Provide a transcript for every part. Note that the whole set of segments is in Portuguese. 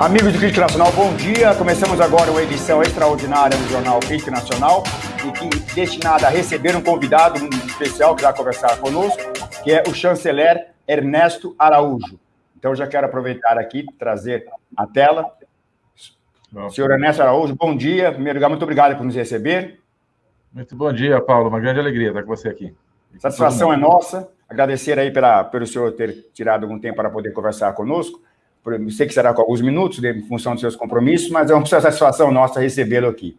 Amigos do Crítica Nacional, bom dia. Começamos agora uma edição extraordinária do jornal Crítica Nacional e que destinada a receber um convidado especial que vai conversar conosco, que é o chanceler Ernesto Araújo. Então, já quero aproveitar aqui trazer a tela. Bom. Senhor Ernesto Araújo, bom dia. Em primeiro lugar, muito obrigado por nos receber. Muito bom dia, Paulo. Uma grande alegria estar com você aqui. Satisfação é nossa. Agradecer aí pela, pelo senhor ter tirado algum tempo para poder conversar conosco. Sei que será com alguns minutos, em função dos seus compromissos, mas é uma satisfação nossa recebê-lo aqui.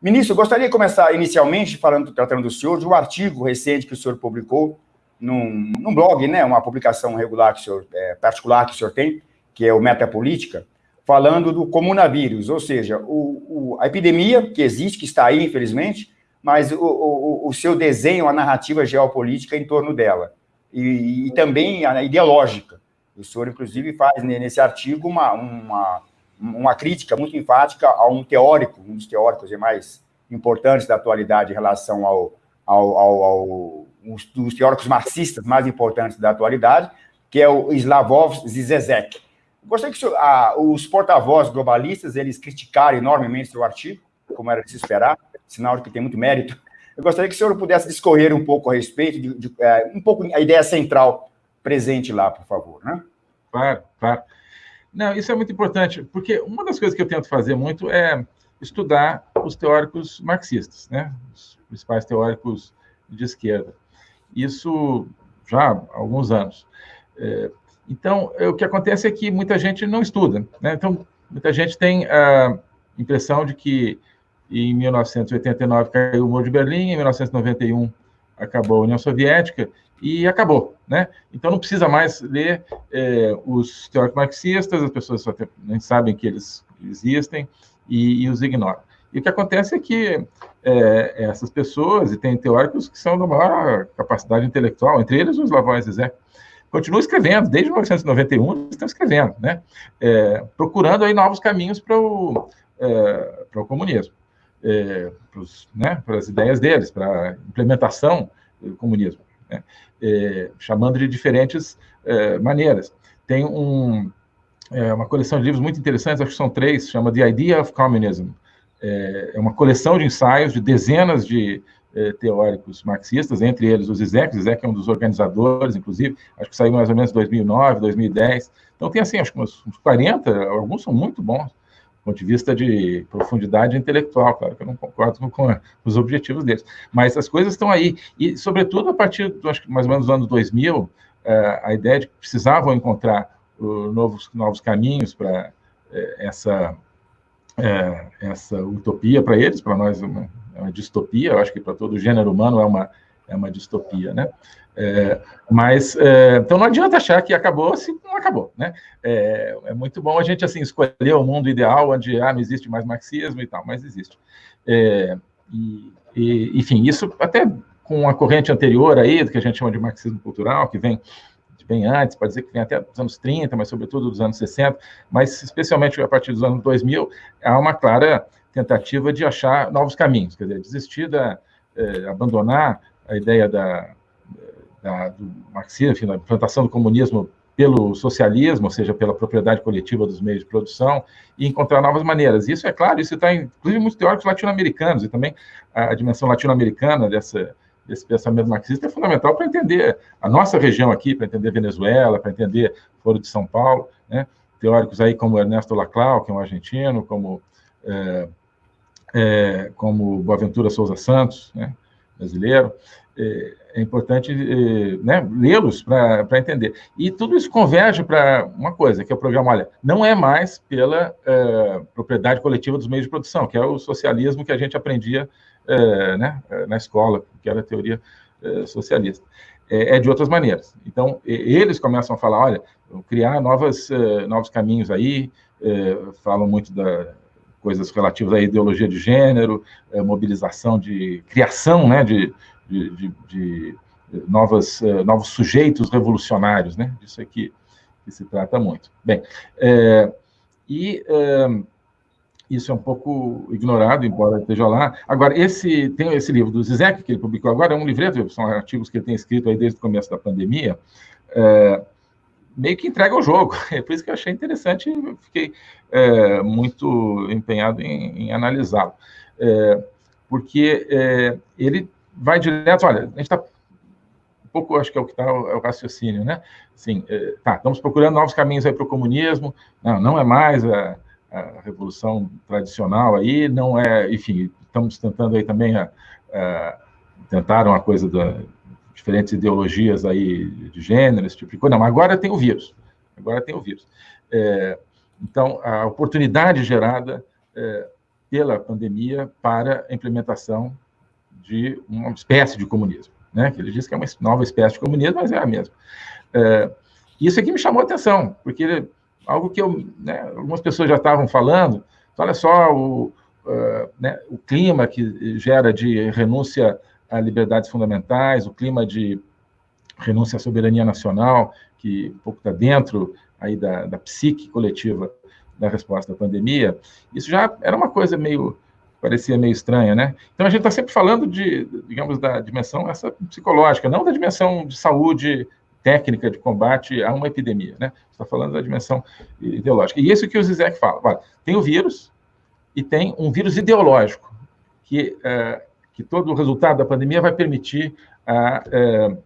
Ministro, gostaria de começar inicialmente falando, tratando do senhor, de um artigo recente que o senhor publicou num, num blog, né, uma publicação regular que o senhor, é, particular que o senhor tem, que é o Metapolítica, falando do comunavírus, ou seja, o, o, a epidemia que existe, que está aí, infelizmente, mas o, o, seu desenho, a narrativa geopolítica em torno dela, e, e também a ideológica. O senhor, inclusive, faz nesse artigo uma, uma, uma crítica muito enfática a um teórico, um dos teóricos mais importantes da atualidade em relação ao, ao, ao, ao um dos teóricos marxistas mais importantes da atualidade, que é o Slavoj Zizek. Gostaria que a, os porta-vozes globalistas eles criticaram enormemente seu artigo, como era de se esperar, sinal de que tem muito mérito. Eu gostaria que o senhor pudesse discorrer um pouco a respeito, de, de, é, um pouco a ideia central presente lá, por favor. Né? Claro, claro. Não, isso é muito importante, porque uma das coisas que eu tento fazer muito é estudar os teóricos marxistas, né? os principais teóricos de esquerda. Isso já há alguns anos. É, então, é, o que acontece é que muita gente não estuda. Né? Então, muita gente tem a impressão de que em 1989 caiu o Muro de Berlim, em 1991 acabou a União Soviética e acabou, né? Então não precisa mais ler é, os teóricos marxistas, as pessoas só nem sabem que eles existem e, e os ignoram. E o que acontece é que é, essas pessoas, e tem teóricos que são da maior capacidade intelectual, entre eles os Lavois Zizek, continuam escrevendo, desde 1991 estão escrevendo, né? É, procurando aí novos caminhos para o, é, para o comunismo, é, né, para as ideias deles, para a implementação do comunismo, né? É, chamando de diferentes é, maneiras. Tem um, é, uma coleção de livros muito interessantes, acho que são três, chama The Idea of Communism, é, é uma coleção de ensaios de dezenas de é, teóricos marxistas, entre eles o Zizek, Zizek é um dos organizadores, inclusive, acho que saiu mais ou menos em 2009, 2010. Então tem assim, acho que uns, uns 40, alguns são muito bons, ponto de vista de profundidade intelectual, claro que eu não concordo com, os objetivos deles, mas as coisas estão aí, e sobretudo a partir, do, acho que mais ou menos dos anos 2000, é, a ideia de que precisavam encontrar novos, novos caminhos para é, essa é, essa utopia para eles, para nós é uma, é uma, distopia, eu acho que para todo o gênero humano é uma, é uma distopia, né? É, mas, é, então não adianta achar que acabou se não acabou, né? É, é, muito bom a gente, assim, escolher o mundo ideal onde, ah, não existe mais marxismo e tal, mas existe. É, e, e, enfim, isso até com a corrente anterior aí, do que a gente chama de marxismo cultural, que vem bem antes, pode dizer que vem até dos anos 30, mas sobretudo dos anos 60, mas especialmente a partir dos anos 2000, há uma clara tentativa de achar novos caminhos, quer dizer, desistir da, eh, abandonar a ideia da, da, do marxismo, enfim, da implantação do comunismo pelo socialismo, ou seja, pela propriedade coletiva dos meios de produção, e encontrar novas maneiras. Isso é claro, isso está, inclusive, muitos teóricos latino-americanos, e também a, a dimensão latino-americana dessa, esse pensamento marxista é fundamental para entender a nossa região aqui, para entender Venezuela, para entender Foro de São Paulo, né? teóricos aí como Ernesto Laclau, que é um argentino, como, é, é, como Boaventura Souza Santos, né? Brasileiro, é, é importante é, né, lê-los para entender. E tudo isso converge para uma coisa, que é o programa, olha, não é mais pela é, propriedade coletiva dos meios de produção, que é o socialismo que a gente aprendia é, né, na escola, que era a teoria é, socialista. É, é, de outras maneiras. Então, eles começam a falar, olha, criar novas, novos caminhos aí, falam muito da coisas relativas à ideologia de gênero, é, mobilização de criação, né, de, de, de, de novas, novos sujeitos revolucionários, né, disso aqui que se trata muito. Bem, e isso é um pouco ignorado, embora esteja lá. Agora, esse tem esse livro do Zizek, que ele publicou agora, é um livreto, são artigos que ele tem escrito aí desde o começo da pandemia, é, meio que entrega o jogo. É por isso que eu achei interessante e fiquei é, muito empenhado em, em analisá-lo. É, porque é, ele vai direto, olha, a gente está um pouco, acho que é o que está o, é o, raciocínio, né? Assim, é, tá, estamos procurando novos caminhos aí para o comunismo, não, não é mais a, a, revolução tradicional aí, não é, enfim, estamos tentando aí também a, a tentaram a coisa da diferentes ideologias aí de gênero, esse tipo de coisa. Não, agora tem o vírus. Agora tem o vírus. É, então, a oportunidade gerada é, pela pandemia para a implementação de uma espécie de comunismo, né? Que ele diz que é uma nova espécie de comunismo, mas é a mesma. É, isso aqui me chamou a atenção, porque algo que eu, né, algumas pessoas já estavam falando, olha só o, uh, né, o clima que gera de renúncia a liberdades fundamentais, o clima de renúncia à soberania nacional, que um pouco está dentro aí da, da psique coletiva da resposta à pandemia, isso já era uma coisa meio, parecia meio estranha, né? Então a gente está sempre falando de, digamos, da dimensão essa psicológica, não da dimensão de saúde técnica de combate a uma epidemia, né? Está falando da dimensão ideológica. E isso que o Zizek fala. Olha, tem o vírus e tem um vírus ideológico que é, que todo o resultado da pandemia vai permitir a, é,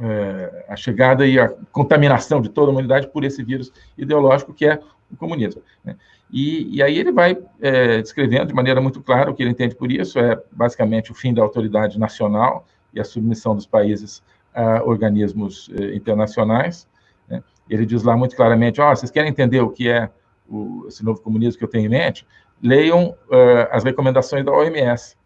é, a chegada e a contaminação de toda a humanidade por esse vírus ideológico que é o comunismo. Né? E, e, aí ele vai é, descrevendo de maneira muito clara o que ele entende por isso, é basicamente o fim da autoridade nacional e a submissão dos países a organismos é, internacionais. Né? Ele diz lá muito claramente, oh, vocês querem entender o que é o, esse novo comunismo que eu tenho em mente? Leiam uh, as recomendações da OMS.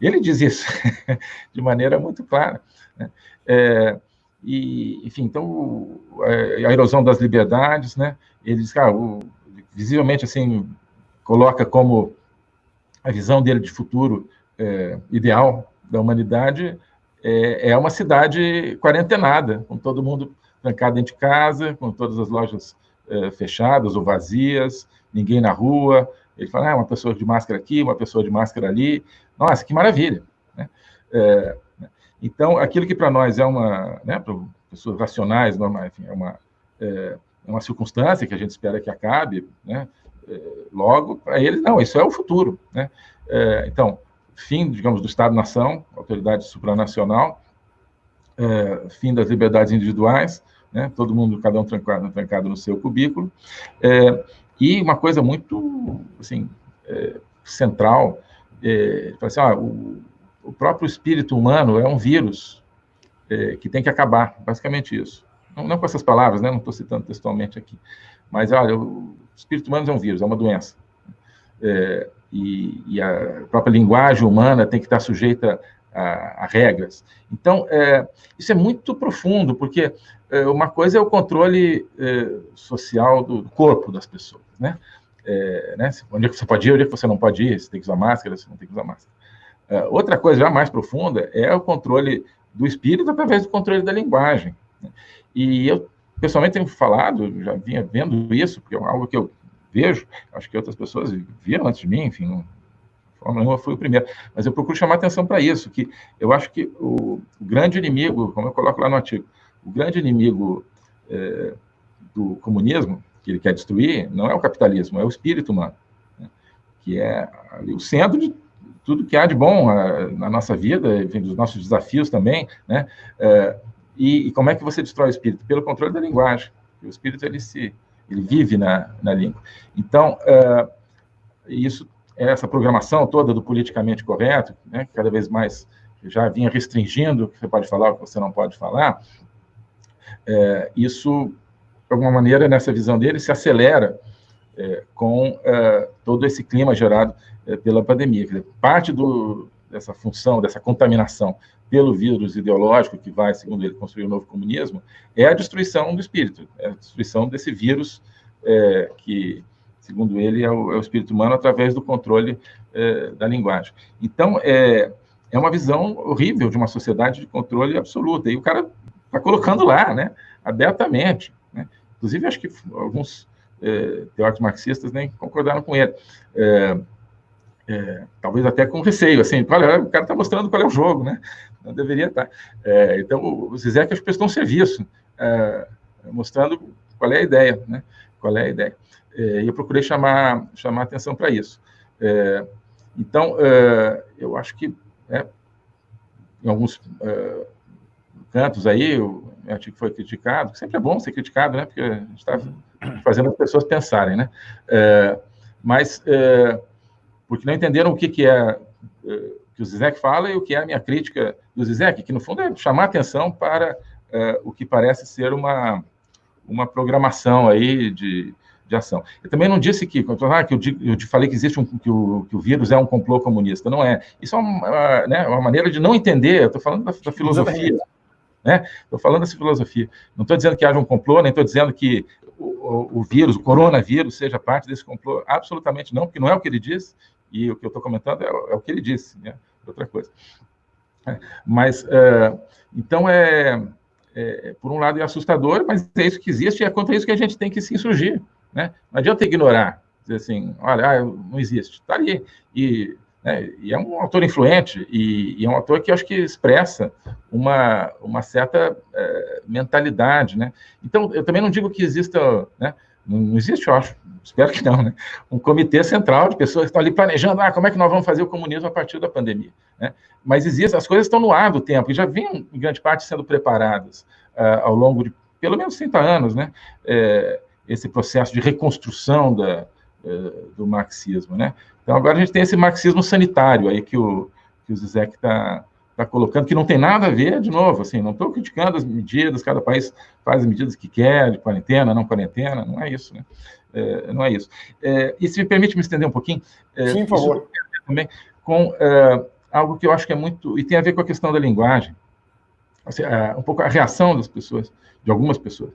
Ele diz isso de maneira muito clara. Né? É, e, enfim, então, a erosão das liberdades, né? Ele diz ah, o, visivelmente, assim, coloca como a visão dele de futuro é, ideal da humanidade é, é, uma cidade quarentenada, com todo mundo trancado dentro de casa, com todas as lojas é, fechadas ou vazias, ninguém na rua, ele fala, ah, uma pessoa de máscara aqui, uma pessoa de máscara ali. Nossa, que maravilha! Né? É, então, aquilo que para nós é uma, né, para pessoas racionais, normal, enfim, é uma, é, é, uma circunstância que a gente espera que acabe, né, é, logo, para eles, não, isso é o futuro. Né? É, então, fim, digamos, do Estado-nação, autoridade supranacional, é, fim das liberdades individuais, né, todo mundo, cada um trancado, trancado no seu cubículo, é, e uma coisa muito, assim, é, central, é, assim, ah, o, o, próprio espírito humano é um vírus é, que tem que acabar, basicamente isso. Não, não com essas palavras, né, não estou citando textualmente aqui, mas, olha, o espírito humano é um vírus, é uma doença. É, e, e, a própria linguagem humana tem que estar sujeita a, a regras. Então, é, isso é muito profundo, porque é, uma coisa é o controle é, social do, corpo das pessoas, né? É, né? Onde é que você pode ir, onde é que você não pode ir, você tem que usar máscara, você não tem que usar máscara. É, outra coisa já mais profunda é o controle do espírito através do controle da linguagem. Né? E eu, pessoalmente, tenho falado, já vinha vendo isso, porque é algo que eu vejo, acho que outras pessoas viram antes de mim, enfim, não, nenhuma fui o primeiro, mas eu procuro chamar atenção para isso, que eu acho que o, grande inimigo, como eu coloco lá no artigo, o grande inimigo é, do comunismo, que ele quer destruir, não é o capitalismo, é o espírito humano, né? que é ali, o centro de tudo que há de bom a, na nossa vida, enfim, dos nossos desafios também, né? É, e, e, como é que você destrói o espírito? Pelo controle da linguagem. O espírito ele se ele vive na, na língua. Então, é, isso essa programação toda do politicamente correto, né, que cada vez mais já vinha restringindo o que você pode falar, o que você não pode falar, é, isso, de alguma maneira, nessa visão dele, se acelera é, com é, todo esse clima gerado é, pela pandemia. Dizer, parte do, dessa função, dessa contaminação pelo vírus ideológico que vai, segundo ele, construir o um novo comunismo, é a destruição do espírito, é a destruição desse vírus é, que segundo ele, é o, é o espírito humano através do controle da linguagem. Então, é, é uma visão horrível de uma sociedade de controle absoluta. E o cara está colocando lá, né, abertamente. Né? Inclusive, acho que alguns é, teóricos marxistas nem concordaram com ele. É, é, talvez até com receio, assim, olha, o cara está mostrando qual é o jogo, né? Não deveria estar. Tá. É, então, o Zizek acho que prestou um serviço mostrando qual é a ideia, né? Qual é a ideia. É, e eu procurei chamar, chamar atenção para isso. É, então, é, eu acho que é, em alguns é, cantos aí, o artigo foi criticado, sempre é bom ser criticado, né? Porque a gente está fazendo as pessoas pensarem, né? É, mas, porque não entenderam o que, que é que o Zizek fala e o que é a minha crítica do Zizek, que no fundo é chamar atenção para o que parece ser uma, uma programação aí de, de ação. Eu também não disse que, ah, que eu, eu te falei que existe um, que o, que o vírus é um complô comunista. Não é. Isso é uma, né, uma maneira de não entender. Eu estou falando da, da filosofia. Né? Estou falando dessa filosofia. Não estou dizendo que haja um complô, nem estou dizendo que o, o, o, vírus, o coronavírus, seja parte desse complô. Absolutamente não, porque não é o que ele diz, e o que eu estou comentando é, é, o que ele disse, né? outra coisa. É, mas, uh, então, é, é, por um lado, é assustador, mas é isso que existe e é contra isso que a gente tem que se insurgir. Né? Não adianta ignorar, dizer assim, olha, ah, não existe, está ali. E, né, e, é um autor influente, e, e, é um autor que acho que expressa uma, uma certa é, mentalidade. Né? Então, eu também não digo que exista, né, não existe, eu acho, espero que não, né? um comitê central de pessoas que estão ali planejando ah, como é que nós vamos fazer o comunismo a partir da pandemia. Né? Mas existe, as coisas estão no ar do tempo, e já vinham, em grande parte, sendo preparadas uh, ao longo de pelo menos 30 anos, né? É, esse processo de reconstrução da, do marxismo, né? Então, agora a gente tem esse marxismo sanitário aí que o, que o Zizek está tá colocando, que não tem nada a ver, de novo, assim, não estou criticando as medidas, cada país faz as medidas que quer, de quarentena, não quarentena, não é isso, né? É, não é isso. É, e se me permite me estender um pouquinho... É, Sim, por favor. Também com algo que eu acho que é muito... E tem a ver com a questão da linguagem, assim, um pouco a reação das pessoas, de algumas pessoas,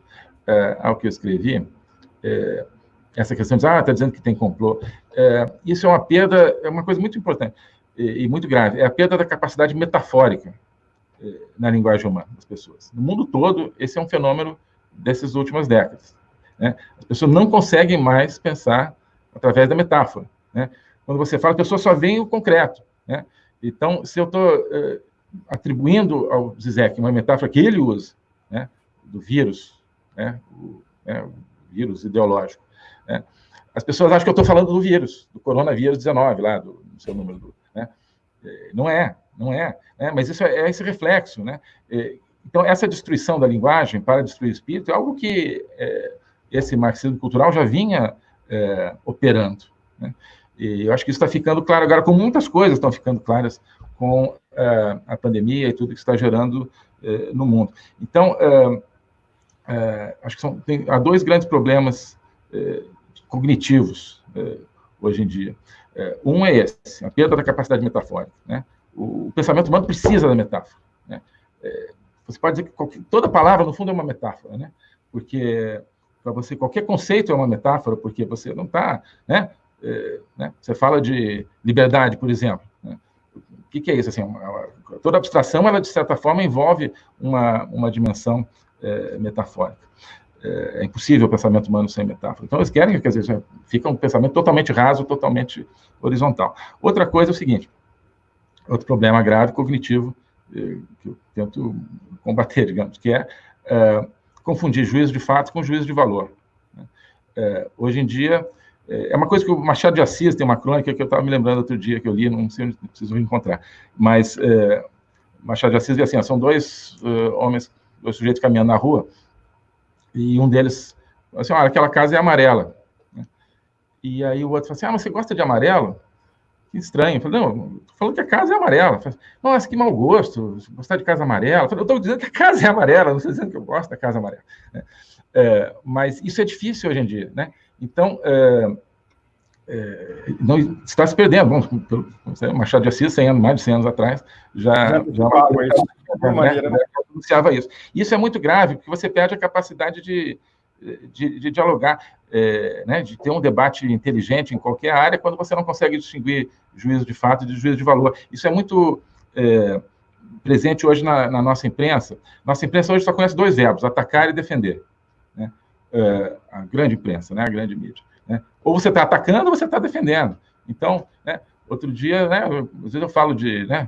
ao que eu escrevi, é, essa questão de, ah, está dizendo que tem complô. É, isso é uma perda, é uma coisa muito importante e, e muito grave, é a perda da capacidade metafórica é, na linguagem humana das pessoas. No mundo todo, esse é um fenômeno dessas últimas décadas. Né? As pessoas não conseguem mais pensar através da metáfora. Né? Quando você fala, a pessoa só vê o concreto. Né? Então, se eu estou é, atribuindo ao Zizek uma metáfora que ele usa, né, do vírus, né, o, né, vírus ideológico. Né? As pessoas acham que eu estou falando do vírus, do coronavírus 19, lá, do, do seu número. Do, né? É, não é, não é. Né? Mas isso é, é esse reflexo. Né? É, então, essa destruição da linguagem para destruir o espírito é algo que é, esse marxismo cultural já vinha é, operando. Né? E eu acho que isso está ficando claro agora, com muitas coisas estão ficando claras com é, a pandemia e tudo que está gerando no mundo. Então, é, acho que são, tem, há dois grandes problemas é, cognitivos é, hoje em dia. É, um é esse, a perda da capacidade metafórica. Né? O, o pensamento humano precisa da metáfora. Né? É, você pode dizer que qualquer, toda palavra, no fundo, é uma metáfora, né? porque para você qualquer conceito é uma metáfora, porque você não está... Né? É, né? Você fala de liberdade, por exemplo. Né? O que, que, é isso? Assim, uma, toda abstração, ela, de certa forma, envolve uma, uma dimensão é, metafórica. É, é, impossível o pensamento humano sem metáfora. Então, eles querem, quer dizer, fica um pensamento totalmente raso, totalmente horizontal. Outra coisa é o seguinte, outro problema grave cognitivo, é, que eu tento combater, digamos, que é, é confundir juízo de fato com juízo de valor. Né? É, hoje em dia, é, é uma coisa que o Machado de Assis tem uma crônica que eu estava me lembrando outro dia que eu li, não sei onde preciso encontrar, mas é, Machado de Assis diz assim, são dois uh, homens dois sujeitos caminhando na rua, e um deles assim, olha, aquela casa é amarela. Né? E aí o outro falou assim, ah, mas você gosta de amarelo? Que estranho. Eu falei, não, falando que a casa é amarela. Falei, Nossa, que mau gosto, gostar de casa amarela. Eu falei, eu estou dizendo que a casa é amarela, não estou dizendo que eu gosto da casa amarela. Né? É, mas isso é difícil hoje em dia, né? Então, é, é, não está se perdendo. Bom, pelo, Machado de Assis, 100 anos, mais de 100 anos atrás, já, já, já né, maneira, né? Anunciava isso. Isso é muito grave, porque você perde a capacidade de, de, de dialogar, é, né, de ter um debate inteligente em qualquer área, quando você não consegue distinguir juízo de fato de juízo de valor. Isso é muito é, presente hoje na, na, nossa imprensa. Nossa imprensa hoje só conhece dois verbos, atacar e defender. Né? É, a grande imprensa, né, a grande mídia. Né? Ou você está atacando ou você está defendendo. Então, né, outro dia, né, às vezes eu falo de, né,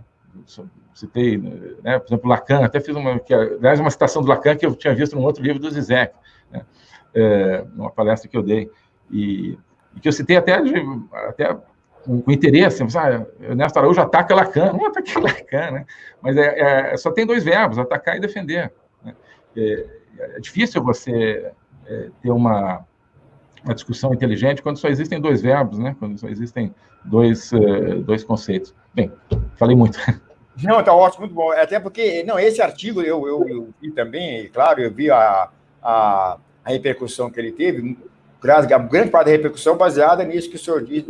citei, né, por exemplo, Lacan, até fiz uma, que, aliás, uma citação do Lacan que eu tinha visto num outro livro do Zizek, né, é, numa palestra que eu dei, e, e que eu citei até, de, até com, com interesse, ah, Ernesto Araújo ataca Lacan, não ataque Lacan, né, mas é, é, só tem dois verbos, atacar e defender. Né, é, é difícil você é, ter uma, uma discussão inteligente quando só existem dois verbos, né? Quando só existem dois, uh, dois conceitos. Bem, falei muito. Não, está ótimo, muito bom. Até porque, não, esse artigo eu, eu, eu vi também, claro, eu vi a, a, a, repercussão que ele teve, grande parte da repercussão baseada nisso que o senhor diz,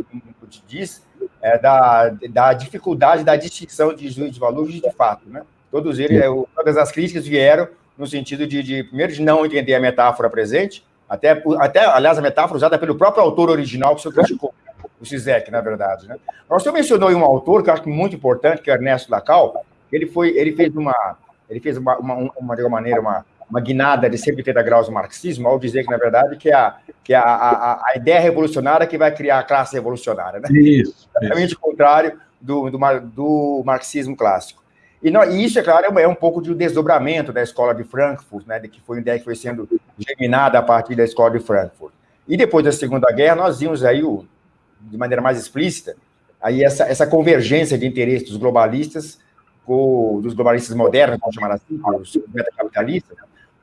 diz é, da, da dificuldade da distinção de juízo de valor de fato, né? Todos eles, todas as críticas vieram no sentido de, de, primeiro, de não entender a metáfora presente, até, até, aliás, a metáfora usada pelo próprio autor original que o senhor criticou, o Zizek, na verdade. Né? O senhor mencionou um autor que eu acho muito importante, que é Ernesto Lacal. Ele, foi, ele fez uma, ele fez uma, uma, uma de alguma maneira, uma, uma guinada de 180 graus do marxismo, ao dizer que, na verdade, que, é a, que é a, a, a ideia revolucionária que vai criar a classe revolucionária. Né? Isso. Exatamente o contrário do, do, do marxismo clássico. E, não, e, isso, é claro, é um pouco de um desdobramento da escola de Frankfurt, né, de que foi uma ideia que foi sendo germinada a partir da escola de Frankfurt. E depois da Segunda Guerra, nós vimos aí, o, de maneira mais explícita, aí essa, essa convergência de interesses dos globalistas, com, dos globalistas modernos, vamos chamar assim, os capitalistas,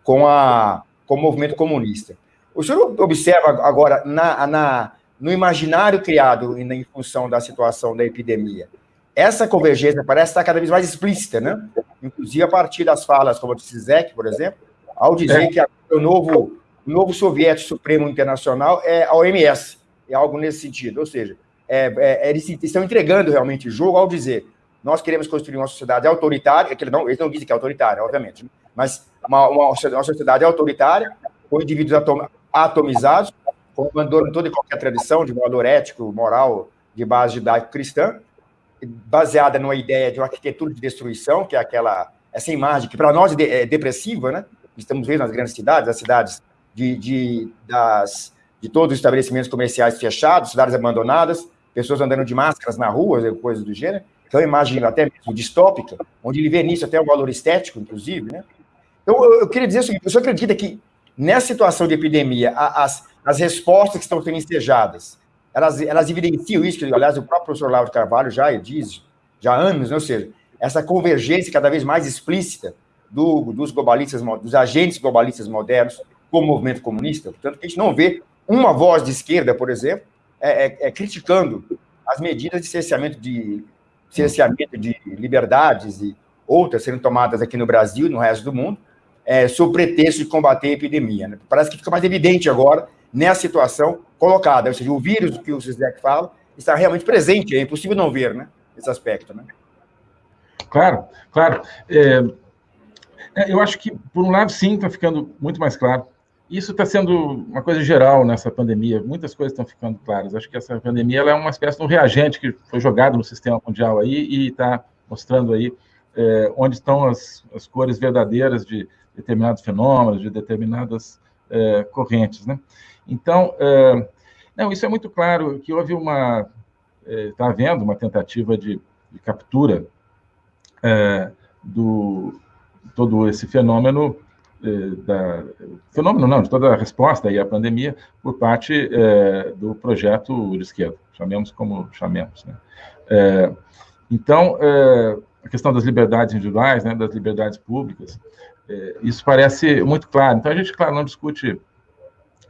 com, a, com o movimento comunista. O senhor observa agora, na, na, no imaginário criado em, em função da situação da epidemia, essa convergência parece estar cada vez mais explícita, né? Inclusive a partir das falas, como o Zizek, por exemplo, ao dizer é. que o novo, o novo soviético supremo internacional é a OMS, algo nesse sentido. Ou seja, é, é, eles estão entregando realmente o jogo ao dizer nós queremos construir uma sociedade autoritária, que não, eles não dizem que é autoritária, obviamente, mas uma, uma, uma sociedade autoritária, com indivíduos atom, atomizados, com abandono toda e qualquer tradição de valor ético, moral, de base judaico-cristã, baseada numa ideia de uma arquitetura de destruição, que é aquela essa imagem que para nós é depressiva, né? Estamos vendo nas grandes cidades, as cidades de, de, das, de todos os estabelecimentos comerciais fechados, cidades abandonadas, pessoas andando de máscaras na rua, coisas do gênero. Então, imagem até mesmo distópica, onde ele vê nisso até um valor estético, inclusive, né? Então, eu, eu queria dizer o seguinte, o senhor acredita que nessa situação de epidemia, as, as respostas que estão sendo ensejadas, elas, elas evidenciam isso, que, aliás, o próprio professor Lauro Carvalho já diz, já há anos, né? ou seja, essa convergência cada vez mais explícita do, dos globalistas, dos agentes globalistas modernos com o movimento comunista, portanto, a gente não vê uma voz de esquerda, por exemplo, é, é, é criticando as medidas de cerceamento de, cerceamento de liberdades e outras sendo tomadas aqui no Brasil e no resto do mundo, é, sob pretexto de combater a epidemia. Né? Parece que fica mais evidente agora nessa situação colocada. Ou seja, o vírus que o Zizek fala está realmente presente, é impossível não ver né, esse aspecto. Né? Claro, claro. É, é, eu acho que, por um lado, sim, está ficando muito mais claro. Isso está sendo uma coisa geral nessa pandemia. Muitas coisas estão ficando claras. Acho que essa pandemia é uma espécie de um reagente que foi jogado no sistema mundial aí e está mostrando aí é, onde estão as, as cores verdadeiras de determinados fenômenos, de determinadas é, correntes, né? Então, é, não, isso é muito claro que houve uma, está havendo uma tentativa de, de captura do todo esse fenômeno da fenômeno não de toda a resposta aí à pandemia por parte é, do projeto de esquerda, chamemos como chamemos, né? então a questão das liberdades individuais, né, das liberdades públicas, isso parece muito claro. Então a gente, claro, não discute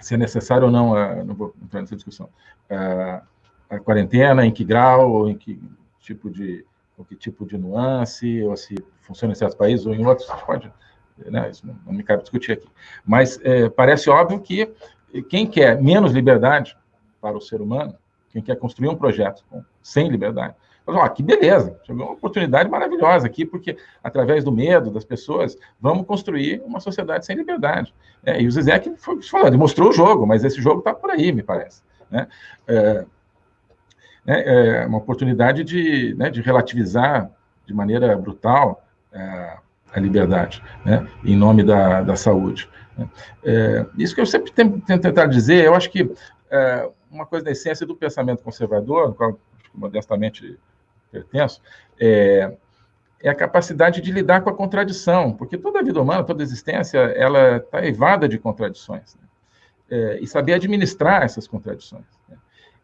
se é necessário ou não, a, não vou entrar nessa discussão, a, a, quarentena, em que grau, ou em que tipo de, ou que tipo de nuance, ou se funciona em certos países ou em outros, pode, né, isso não, me cabe discutir aqui. Mas é, parece óbvio que quem quer menos liberdade para o ser humano, quem quer construir um projeto com, sem liberdade, mas, ó, que beleza, chegou uma oportunidade maravilhosa aqui, porque através do medo das pessoas, vamos construir uma sociedade sem liberdade. É, e o Zizek foi falando, demonstrou o jogo, mas esse jogo está por aí, me parece. Né? É, é, é uma oportunidade de, né, de relativizar de maneira brutal é, a liberdade, né, em nome da, da saúde. É, isso que eu sempre tento, tento tentar dizer, eu acho que é, uma coisa da essência do pensamento conservador, qual modestamente pertenço, é, é a capacidade de lidar com a contradição, porque toda a vida humana, toda a existência, ela está evada de contradições. Né? É, e saber administrar essas contradições. Né?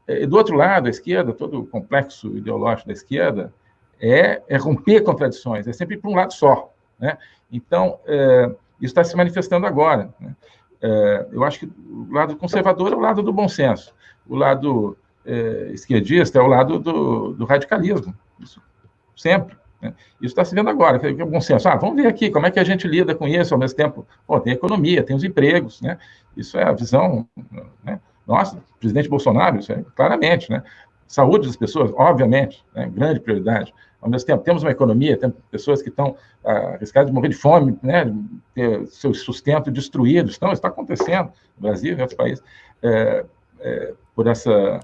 É, e do outro lado, a esquerda, todo o complexo ideológico da esquerda, é, é romper contradições, é sempre para um lado só. Né? Então, é, isso está se manifestando agora. Né? É, eu acho que o lado conservador é o lado do bom senso, o lado é, esquerdista é o lado do, do radicalismo, isso sempre. Né? Isso está se vendo agora, que é bom senso. Ah, vamos ver aqui como é que a gente lida com isso ao mesmo tempo. Pô, tem economia, tem os empregos, né? Isso é a visão, né? Nossa, presidente Bolsonaro, isso é claramente, né? Saúde das pessoas, obviamente, né? grande prioridade. Ao mesmo tempo, temos uma economia, temos pessoas que estão ah, arriscadas de morrer de fome, né? ter seu sustento destruído. Então, está acontecendo no Brasil e em outros países é, é, por essa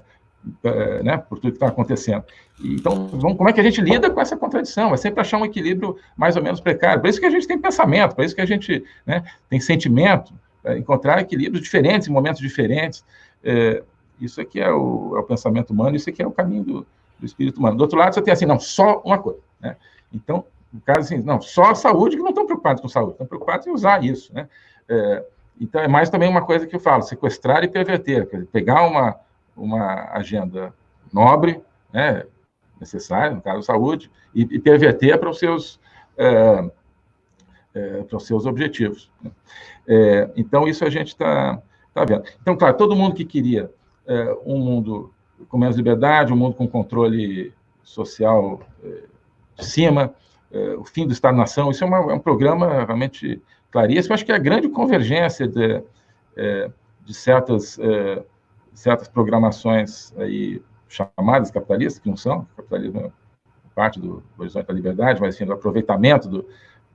é, né, por tudo que está acontecendo. Então, vamos, como é que a gente lida com essa contradição? É sempre achar um equilíbrio mais ou menos precário. Por isso que a gente tem pensamento, por isso que a gente né, tem sentimento, é, encontrar equilíbrios diferentes em momentos diferentes. É, isso aqui é o, é o, pensamento humano, isso aqui é o caminho do, do, espírito humano. Do outro lado, você tem assim, não, só uma coisa. Né? Então, no caso assim, não, só a saúde, que não estão preocupados com saúde, estão preocupados em usar isso. Né? É, então, é mais também uma coisa que eu falo, sequestrar e perverter, dizer, pegar uma, uma agenda nobre, né, necessária, no caso, saúde, e, e perverter para os seus, é, é, para os seus objetivos. Né? É, então, isso a gente está tá vendo. Então, claro, todo mundo que queria é, um mundo com menos liberdade, um mundo com controle social é, de cima, é, o fim do Estado-nação, isso é, uma, é, um programa realmente claríssimo. Acho que é a grande convergência de, de certas certas programações aí chamadas capitalistas, que não são, capitalismo é parte do horizonte da liberdade, mas enfim, do aproveitamento do,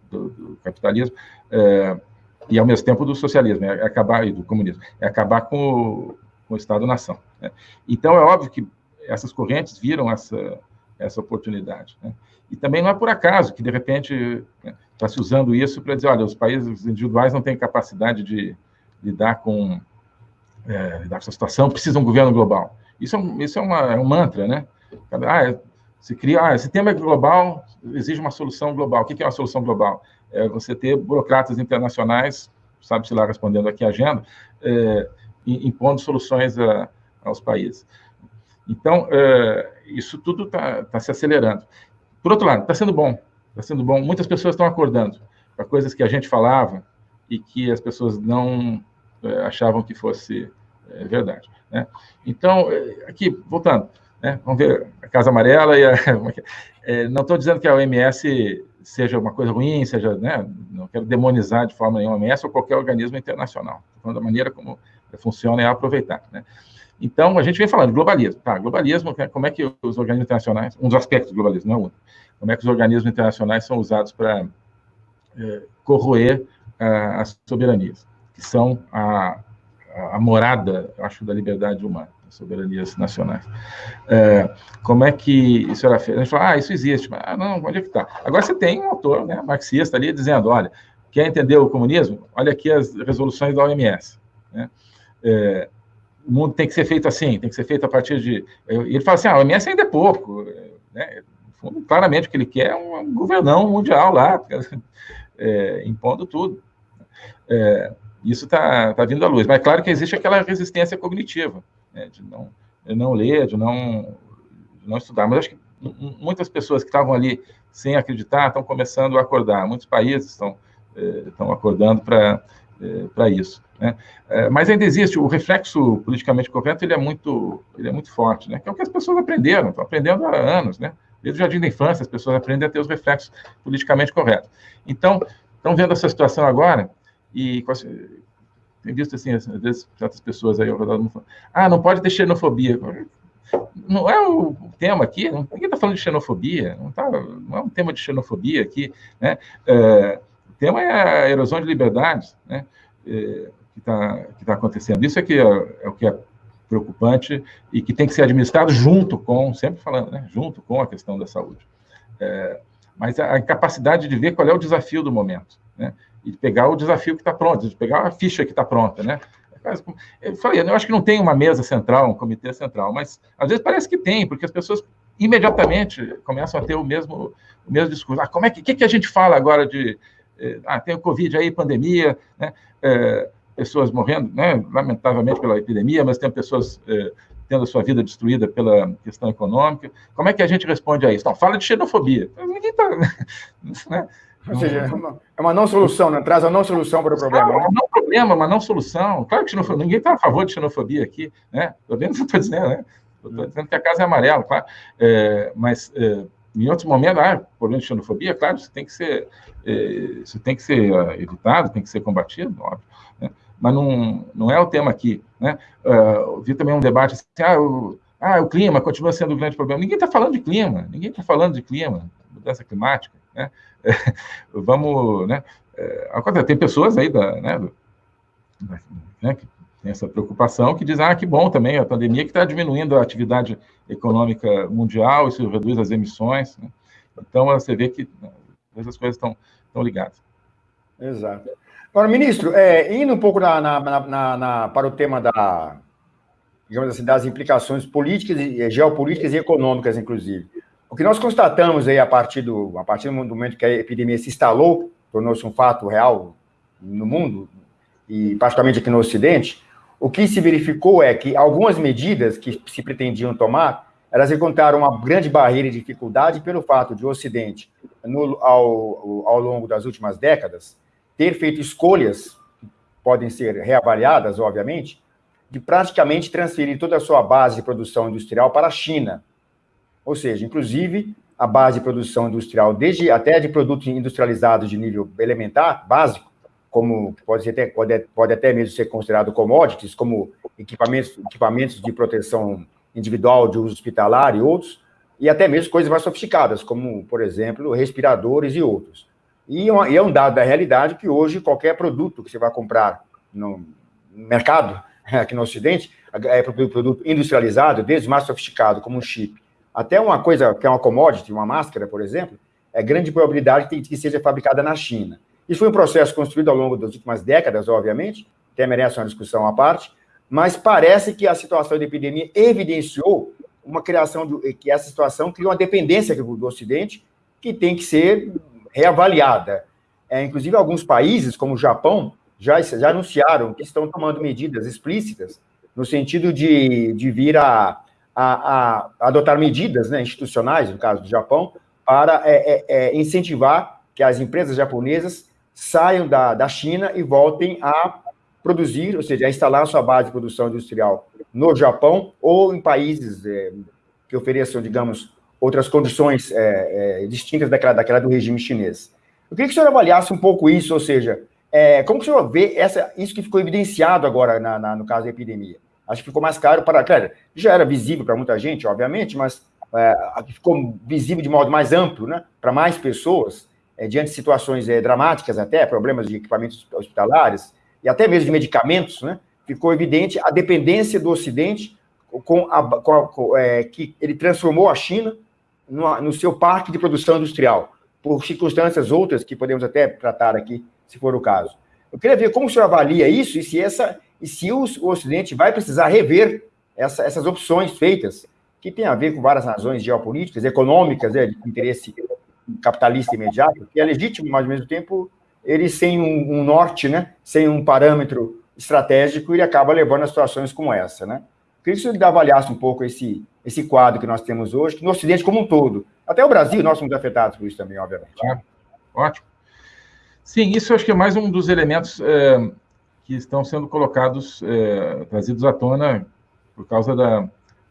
do, do capitalismo, é, e ao mesmo tempo do socialismo, é acabar, e do comunismo, é acabar com com o Estado-nação. Né? Então, é óbvio que essas correntes viram essa, essa oportunidade. Né? E também não é por acaso que, de repente, está né, se usando isso para dizer, olha, os países individuais não têm capacidade de lidar com é, lidar com essa situação, precisa um governo global. Isso é um, isso é uma, é um mantra, né? Ah, é, se cria, ah, esse tema é global, exige uma solução global. O que é uma solução global? É você ter burocratas internacionais, sabe-se lá respondendo aqui a agenda, é, impondo soluções a, aos países. Então, é, isso tudo está tá se acelerando. Por outro lado, está sendo bom, está sendo bom. Muitas pessoas estão acordando para coisas que a gente falava e que as pessoas não é, achavam que fosse é, verdade. Né? Então, é, aqui, voltando, né? vamos ver a Casa Amarela e a... É, não estou dizendo que a OMS seja uma coisa ruim, seja, né? não quero demonizar de forma nenhuma a OMS ou qualquer organismo internacional. Falando da maneira como funciona é aproveitar. Né? Então, a gente vem falando globalismo. Tá, globalismo, como é que os organismos internacionais, um dos aspectos do globalismo, não é único, como é que os organismos internacionais são usados para é, corroer as soberanias que são a, a morada, acho, da liberdade humana, soberanias nacionais. É, como é que isso era feito? A gente fala, ah, isso existe, mas ah, não, onde é que está? Agora você tem um autor né, marxista ali dizendo, olha, quer entender o comunismo? Olha aqui as resoluções da OMS. Né? É, o mundo tem que ser feito assim, tem que ser feito a partir de... Ele fala assim, ah, a OMS ainda é pouco. Né? Claramente, o que ele quer é um governão mundial lá, é, impondo tudo. É, isso está tá vindo à luz. Mas é claro que existe aquela resistência cognitiva, né, de, não, de não ler, de não, de não estudar. Mas acho que muitas pessoas que estavam ali sem acreditar estão começando a acordar. Muitos países estão, eh, estão acordando para para isso. Né? Eh, mas ainda existe o reflexo politicamente correto, ele é muito, ele é muito forte, né? Que é o que as pessoas aprenderam, estão aprendendo há anos, né? Desde o jardim da infância, as pessoas aprendem a ter os reflexos politicamente corretos. Então, estão vendo essa situação agora, e tem visto assim, às vezes, certas pessoas aí ao redor do mundo ah, não pode ter xenofobia. Não é o tema aqui, ninguém está falando de xenofobia, não, tá, não é um tema de xenofobia aqui, né? É, o tema é a erosão de liberdades, né? É, que está que tá acontecendo. Isso é, que é, é, o que é preocupante e que tem que ser administrado junto com, sempre falando, né? junto com a questão da saúde. É, mas a, a capacidade de ver qual é o desafio do momento, né? e pegar o desafio que está pronto, de pegar a ficha que está pronta, né? Eu falei, eu acho que não tem uma mesa central, um comitê central, mas às vezes parece que tem, porque as pessoas imediatamente começam a ter o mesmo, o mesmo discurso. Ah, como é que, que, que a gente fala agora de. Eh, ah, tem o Covid aí, pandemia, né? É, pessoas morrendo, né, lamentavelmente pela epidemia, mas tem pessoas é, tendo a sua vida destruída pela questão econômica. Como é que a gente responde a isso? Não, fala de xenofobia. Ninguém está. Né? Ou seja, é uma, é uma não solução, né? traz uma não solução para o problema. É um não problema, uma não solução. Claro que xenofobia, ninguém está a favor de xenofobia aqui, né? Estou vendo o que estou dizendo, né? Estou dizendo que a casa é amarela, claro. É, mas é, em outros momentos, ah, problema de xenofobia, claro, isso tem que ser, é, isso tem que ser uh, evitado, tem que ser combatido, óbvio. Né? Mas não, não é o tema aqui. Né? Uh, vi também um debate assim, ah o, ah, o clima continua sendo um grande problema. Ninguém está falando de clima, ninguém está falando de clima, mudança climática. Né? vamos, né? É, tem pessoas aí da, né, do, né, que essa preocupação, que dizem, ah, que bom também, a pandemia que está diminuindo a atividade econômica mundial, isso reduz as emissões. Né? Então, você vê que né, essas coisas estão, estão ligadas. Exato. Agora, ministro, é, indo um pouco na, na, na, para o tema da, digamos assim, das implicações políticas, e geopolíticas e econômicas, inclusive. O que nós constatamos aí a partir do, a partir do momento que a epidemia se instalou, tornou-se um fato real no mundo, e particularmente aqui no Ocidente, o que se verificou é que algumas medidas que se pretendiam tomar, elas encontraram uma grande barreira e dificuldade pelo fato de o Ocidente, no, ao, ao longo das últimas décadas, ter feito escolhas, que podem ser reavaliadas, obviamente, de praticamente transferir toda a sua base de produção industrial para a China. Ou seja, inclusive, a base de produção industrial, desde até de produtos industrializados de nível elementar, básico, como pode, até, pode, pode até mesmo ser considerado commodities, como equipamentos, equipamentos de proteção individual de uso hospitalar e outros, e até mesmo coisas mais sofisticadas, como, por exemplo, respiradores e outros. E, é um dado da realidade que hoje qualquer produto que você vai comprar no mercado, aqui no Ocidente, é produto industrializado, desde mais sofisticado, como um chip, até uma coisa que é uma commodity, uma máscara, por exemplo, é grande probabilidade que seja fabricada na China. Isso foi um processo construído ao longo das últimas décadas, obviamente, até merece uma discussão à parte, mas parece que a situação de epidemia evidenciou uma criação, de, que essa situação criou uma dependência do Ocidente que tem que ser reavaliada. É, inclusive, alguns países, como o Japão, já, já anunciaram que estão tomando medidas explícitas no sentido de, de vir a, a, a adotar medidas né, institucionais, no caso do Japão, para é, é, é incentivar que as empresas japonesas saiam da, da China e voltem a produzir, ou seja, a instalar sua base de produção industrial no Japão ou em países é, que ofereçam, digamos, outras condições é, é, distintas daquela, daquela do regime chinês. Eu queria que o senhor avaliasse um pouco isso, ou seja, como que o senhor vê essa, isso que ficou evidenciado agora na, na, no caso da epidemia? Acho que ficou mais claro para, claro, já era visível para muita gente, obviamente, mas ficou visível de modo mais amplo, né, para mais pessoas, é, diante de situações é, dramáticas até, problemas de equipamentos hospitalares e até mesmo de medicamentos, né, ficou evidente a dependência do Ocidente com a, com a com, é, que ele transformou a China no, no, seu parque de produção industrial, por circunstâncias outras que podemos até tratar aqui, se for o caso. Eu queria ver como o senhor avalia isso e se, essa, e se o, o Ocidente vai precisar rever essa, essas opções feitas, que tem a ver com várias razões geopolíticas, econômicas, né, de interesse capitalista imediato, que é legítimo, mas ao mesmo tempo ele sem um, um, norte, né, sem um parâmetro estratégico, ele acaba levando a situações como essa, né? Queria que você avaliasse um pouco esse, esse quadro que nós temos hoje, que no Ocidente como um todo, até o Brasil, nós somos afetados por isso também, obviamente. Ótimo. Sim, isso acho que é mais um dos elementos é, que estão sendo colocados, é, trazidos à tona por causa da,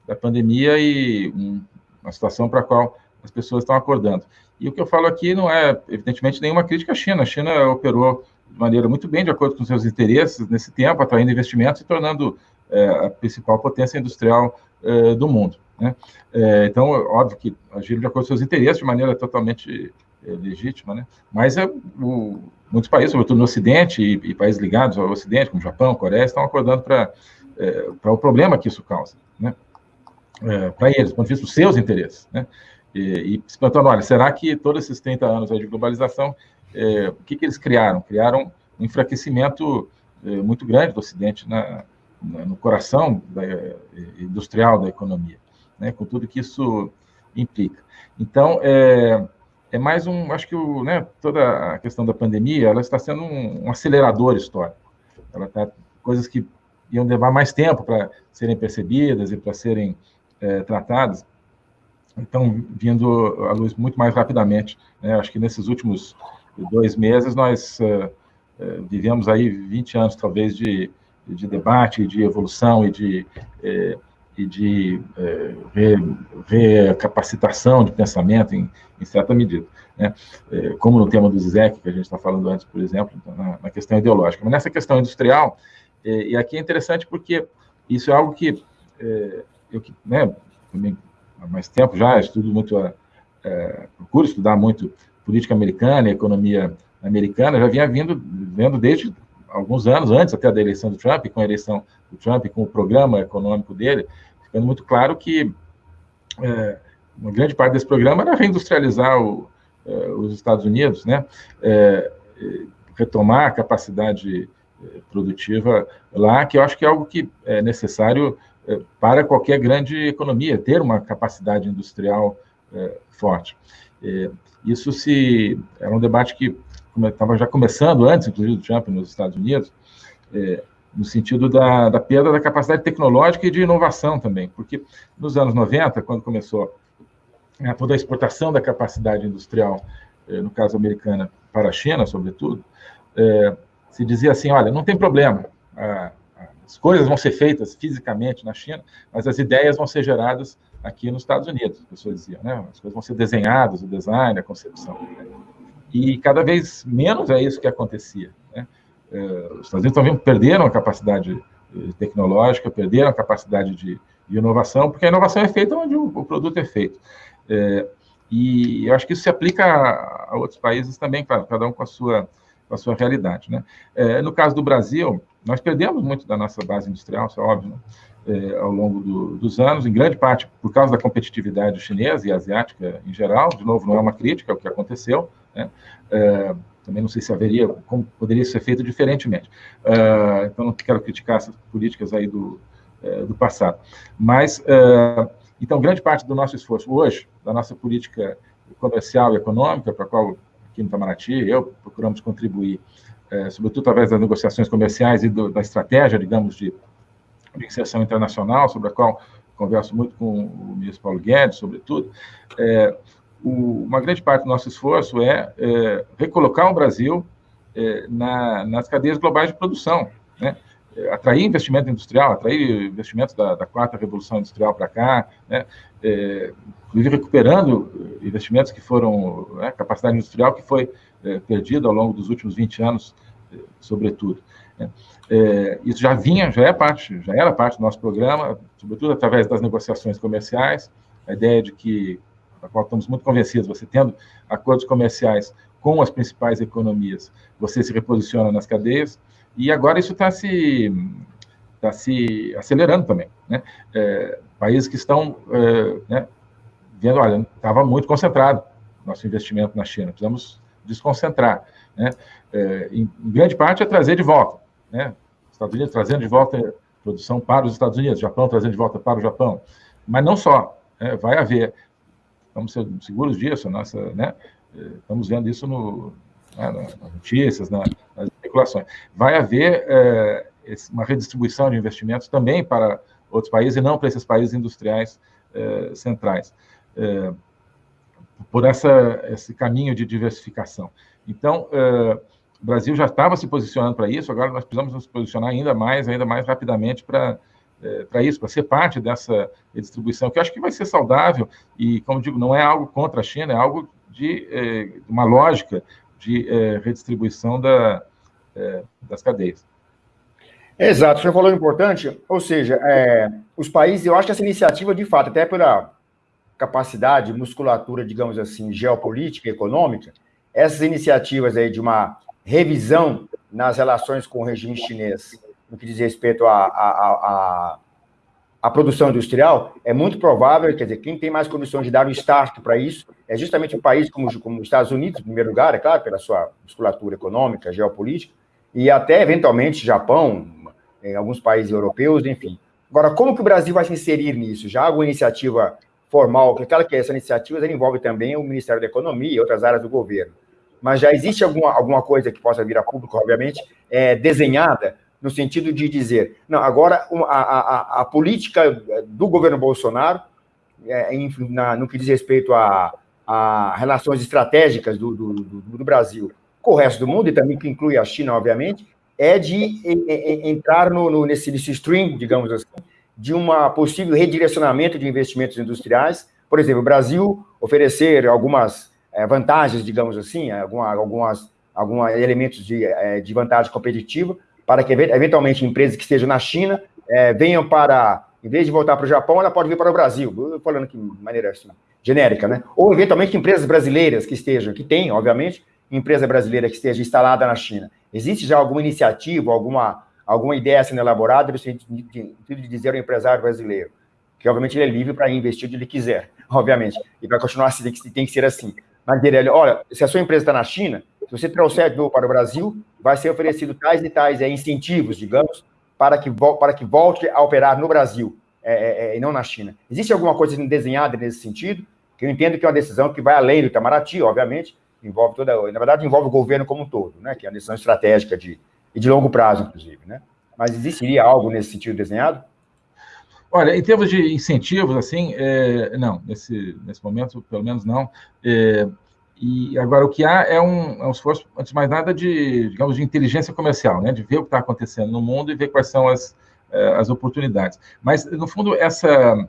da pandemia e um, uma situação para a qual as pessoas estão acordando. E o que eu falo aqui não é, evidentemente, nenhuma crítica à China. A China operou de maneira muito bem, de acordo com seus interesses, nesse tempo, atraindo investimentos e tornando é, a principal potência industrial é, do mundo. Né? É, então, óbvio que agiram de acordo com seus interesses, de maneira totalmente é, legítima, né? mas é, o, muitos países, sobretudo no Ocidente, e, e, países ligados ao Ocidente, como Japão, Coreia, estão acordando para é, o problema que isso causa, né? para eles, do ponto de vista dos seus interesses. Né? E, se perguntando, olha, será que todos esses 30 anos de globalização, é, o que, que eles criaram? Criaram um enfraquecimento é, muito grande do Ocidente na, na, no coração da, é, industrial da economia, né? com tudo que isso implica. Então, é, é mais um, acho que o, né, toda a questão da pandemia, ela está sendo um, um acelerador histórico. Ela está coisas que iam levar mais tempo para serem percebidas e para serem é, tratadas, então vindo à luz muito mais rapidamente. Né? Acho que nesses últimos dois meses nós é, vivemos aí 20 anos talvez de, de debate, de evolução e de é, e de é, recapacitação de pensamento em, em certa medida. Né? Como no tema do Zizek, que a gente está falando antes, por exemplo, então, na, na, questão ideológica. Mas nessa questão industrial, e aqui é interessante porque isso é algo que eu né, também há mais tempo já estudo muito, é, procuro estudar muito política americana e economia americana, já vinha vindo, vendo desde alguns anos, antes até da eleição do Trump, com a eleição do Trump, com o programa econômico dele, ficando muito claro que é, uma grande parte desse programa era reindustrializar o, é, os Estados Unidos, né? É, retomar a capacidade produtiva lá, que eu acho que é algo que é necessário para qualquer grande economia, ter uma capacidade industrial é, forte. isso se era um debate que estava já começando antes, inclusive, do Trump nos Estados Unidos, no sentido da, da, perda da capacidade tecnológica e de inovação também, porque nos anos 90, quando começou toda a exportação da capacidade industrial, no caso americana, para a China, sobretudo, se dizia assim, olha, não tem problema, a, as coisas vão ser feitas fisicamente na China, mas as ideias vão ser geradas aqui nos Estados Unidos, as pessoas diziam, né? As coisas vão ser desenhadas, o design, a concepção. Né? E cada vez menos é isso que acontecia. Né? É, os Estados Unidos também perderam a capacidade eh, tecnológica, perderam a capacidade de, de inovação, porque a inovação é feita onde o, o produto é feito. É, e eu acho que isso se aplica a, a outros países também, claro, cada um com a sua, com a sua realidade. Né? É, no caso do Brasil, nós perdemos muito da nossa base industrial, isso é óbvio, né? é, ao longo do, dos anos, em grande parte por causa da competitividade chinesa e asiática em geral. De novo, não é uma crítica ao que aconteceu, né? É, também não sei se haveria, como poderia ser feito diferentemente. É, então, não quero criticar essas políticas aí do, é, do passado. Mas, é, então, grande parte do nosso esforço hoje, da nossa política comercial e econômica, para a qual aqui no Itamaraty eu procuramos contribuir, é, sobretudo através das negociações comerciais e do, da estratégia, digamos, de, de inserção internacional, sobre a qual converso muito com o ministro Paulo Guedes, sobretudo, é, o, uma grande parte do nosso esforço é, é recolocar o Brasil é, na, nas cadeias globais de produção, né? Atrair investimento industrial, atrair investimentos da, da quarta revolução industrial para cá, né? É, recuperando investimentos que foram, né, capacidade industrial que foi é, perdida ao longo dos últimos 20 anos, é, sobretudo. Né? É, isso já vinha, já é parte, já era parte do nosso programa, sobretudo através das negociações comerciais, a ideia de que da qual estamos muito convencidos, você tendo acordos comerciais com as principais economias, você se reposiciona nas cadeias, e agora isso está se, tá se acelerando também. Né? É, países que estão é, né, vendo, olha, estava muito concentrado nosso investimento na China, precisamos desconcentrar. Né? É, em, grande parte é trazer de volta. Né? Estados Unidos trazendo de volta produção para os Estados Unidos, Japão trazendo de volta para o Japão. Mas não só, né? vai haver Estamos seguros disso, nossa, né? Estamos vendo isso no, né, nas notícias, nas especulações. Vai haver é, uma redistribuição de investimentos também para outros países e não para esses países industriais é, centrais, é, por essa, esse caminho de diversificação. Então, é, o Brasil já estava se posicionando para isso, agora nós precisamos nos posicionar ainda mais, ainda mais rapidamente para é, para isso, para ser parte dessa distribuição, que eu acho que vai ser saudável e, como digo, não é algo contra a China, é algo de é, uma lógica de é, redistribuição da, é, das cadeias. Exato, você falou importante, ou seja, é, os países, eu acho que essa iniciativa, de fato, até pela capacidade, musculatura, digamos assim, geopolítica econômica, essas iniciativas aí de uma revisão nas relações com o regime chinês no que diz respeito à, à, produção industrial, é muito provável, quer dizer, quem tem mais condições de dar um start para isso é justamente um país como, como os Estados Unidos, em primeiro lugar, é claro, pela sua musculatura econômica, geopolítica, e até, eventualmente, Japão, em alguns países europeus, enfim. Agora, como que o Brasil vai se inserir nisso? Já alguma iniciativa formal, que aquela que essa iniciativa envolve também o Ministério da Economia e outras áreas do governo. Mas já existe alguma, alguma coisa que possa vir a público, obviamente, é, desenhada no sentido de dizer, não, agora a, a, a política do governo Bolsonaro, é, em, na, no que diz respeito a, a relações estratégicas do, do, do, do, Brasil com o resto do mundo, e também que inclui a China, obviamente, é de entrar no, no, nesse, nesse stream, digamos assim, de um possível redirecionamento de investimentos industriais. Por exemplo, o Brasil oferecer algumas é, vantagens, digamos assim, alguma, algumas, alguns elementos de, é, de vantagem competitiva, para que, eventualmente, empresas que estejam na China é, venham para, em vez de voltar para o Japão, ela pode vir para o Brasil, falando de maneira assim, genérica, né? Ou, eventualmente, empresas brasileiras que estejam, que tem, obviamente, empresa brasileira que esteja instalada na China. Existe já alguma iniciativa, alguma, alguma ideia sendo elaborada no sentido de dizer ao empresário brasileiro que, obviamente, ele é livre para investir onde ele quiser, obviamente, e vai continuar assim, tem que ser assim. Mas dizer, olha, se a sua empresa está na China, se você trouxer para o Brasil, vai ser oferecido tais e tais é, incentivos, digamos, para que, para que volte a operar no Brasil é, é, é, e não na China. Existe alguma coisa desenhada nesse sentido? Que eu entendo que é uma decisão que vai além do Itamaraty, obviamente, envolve toda, na verdade, envolve o governo como um todo, né? Que é uma decisão estratégica de, e de longo prazo, inclusive, né? Mas existiria algo nesse sentido desenhado? Olha, em termos de incentivos, assim, é, não, nesse, nesse momento, pelo menos não. É, e agora, o que há é um, é um esforço, antes de mais nada, de, digamos, de inteligência comercial, né? De ver o que está acontecendo no mundo e ver quais são as, é, as oportunidades. Mas, no fundo, essa...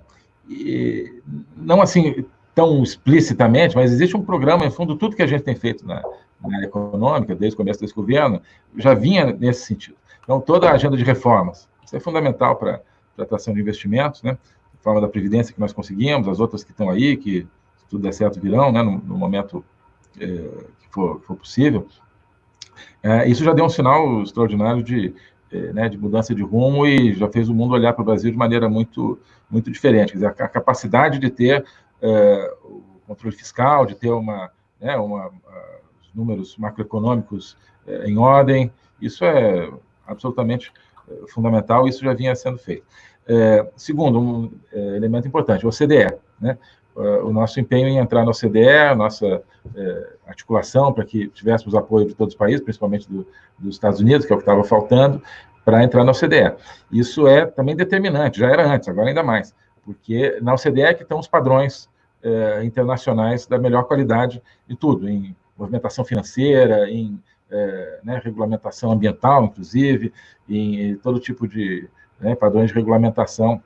Não, assim, tão explicitamente, mas existe um programa, em fundo, tudo que a gente tem feito na, na área econômica, desde o começo desse governo, já vinha nesse sentido. Então, toda a agenda de reformas, isso é fundamental para a atração de investimentos, né? A forma da Previdência que nós conseguimos, as outras que estão aí, que se tudo der certo virão, né? No, no momento é, que for, for possível. É, isso já deu um sinal extraordinário de, é, né, de mudança de rumo e já fez o mundo olhar para o Brasil de maneira muito, muito diferente. Quer dizer, a, capacidade de ter é, o controle fiscal, de ter uma, né, uma, os números macroeconômicos é, em ordem, isso é absolutamente é, fundamental, isso já vinha sendo feito. É, segundo, um elemento importante, o OCDE, né? o nosso empenho em entrar na OCDE, nossa articulação para que tivéssemos apoio de todos os países, principalmente do, dos Estados Unidos, que é o que estava faltando, para entrar na OCDE. Isso é também determinante, já era antes, agora ainda mais, porque na OCDE é que estão os padrões é, internacionais da melhor qualidade de tudo, em movimentação financeira, em é, né, regulamentação ambiental, inclusive, em, todo tipo de né, padrões de regulamentação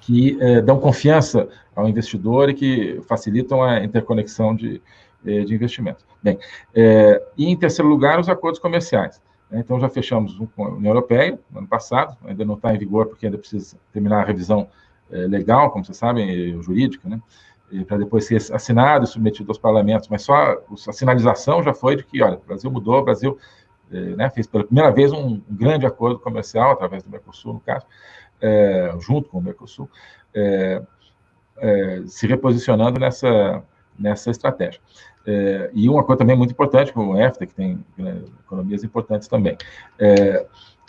que é, dão confiança ao investidor e que facilitam a interconexão de, é, de investimentos. Bem, é, e em terceiro lugar, os acordos comerciais. Né, então, já fechamos um com a União Europeia, no ano passado, ainda não está em vigor porque ainda precisa terminar a revisão é, legal, como vocês sabem, jurídica, né? Para depois ser assinado e submetido aos parlamentos, mas só a sinalização já foi de que, olha, o Brasil mudou, o Brasil é, né, fez pela primeira vez um, grande acordo comercial, através do Mercosul, no caso, é, junto com o Mercosul, é, é se reposicionando nessa, nessa estratégia. É, e um acordo também muito importante com o EFTA, que tem né, economias importantes também. É,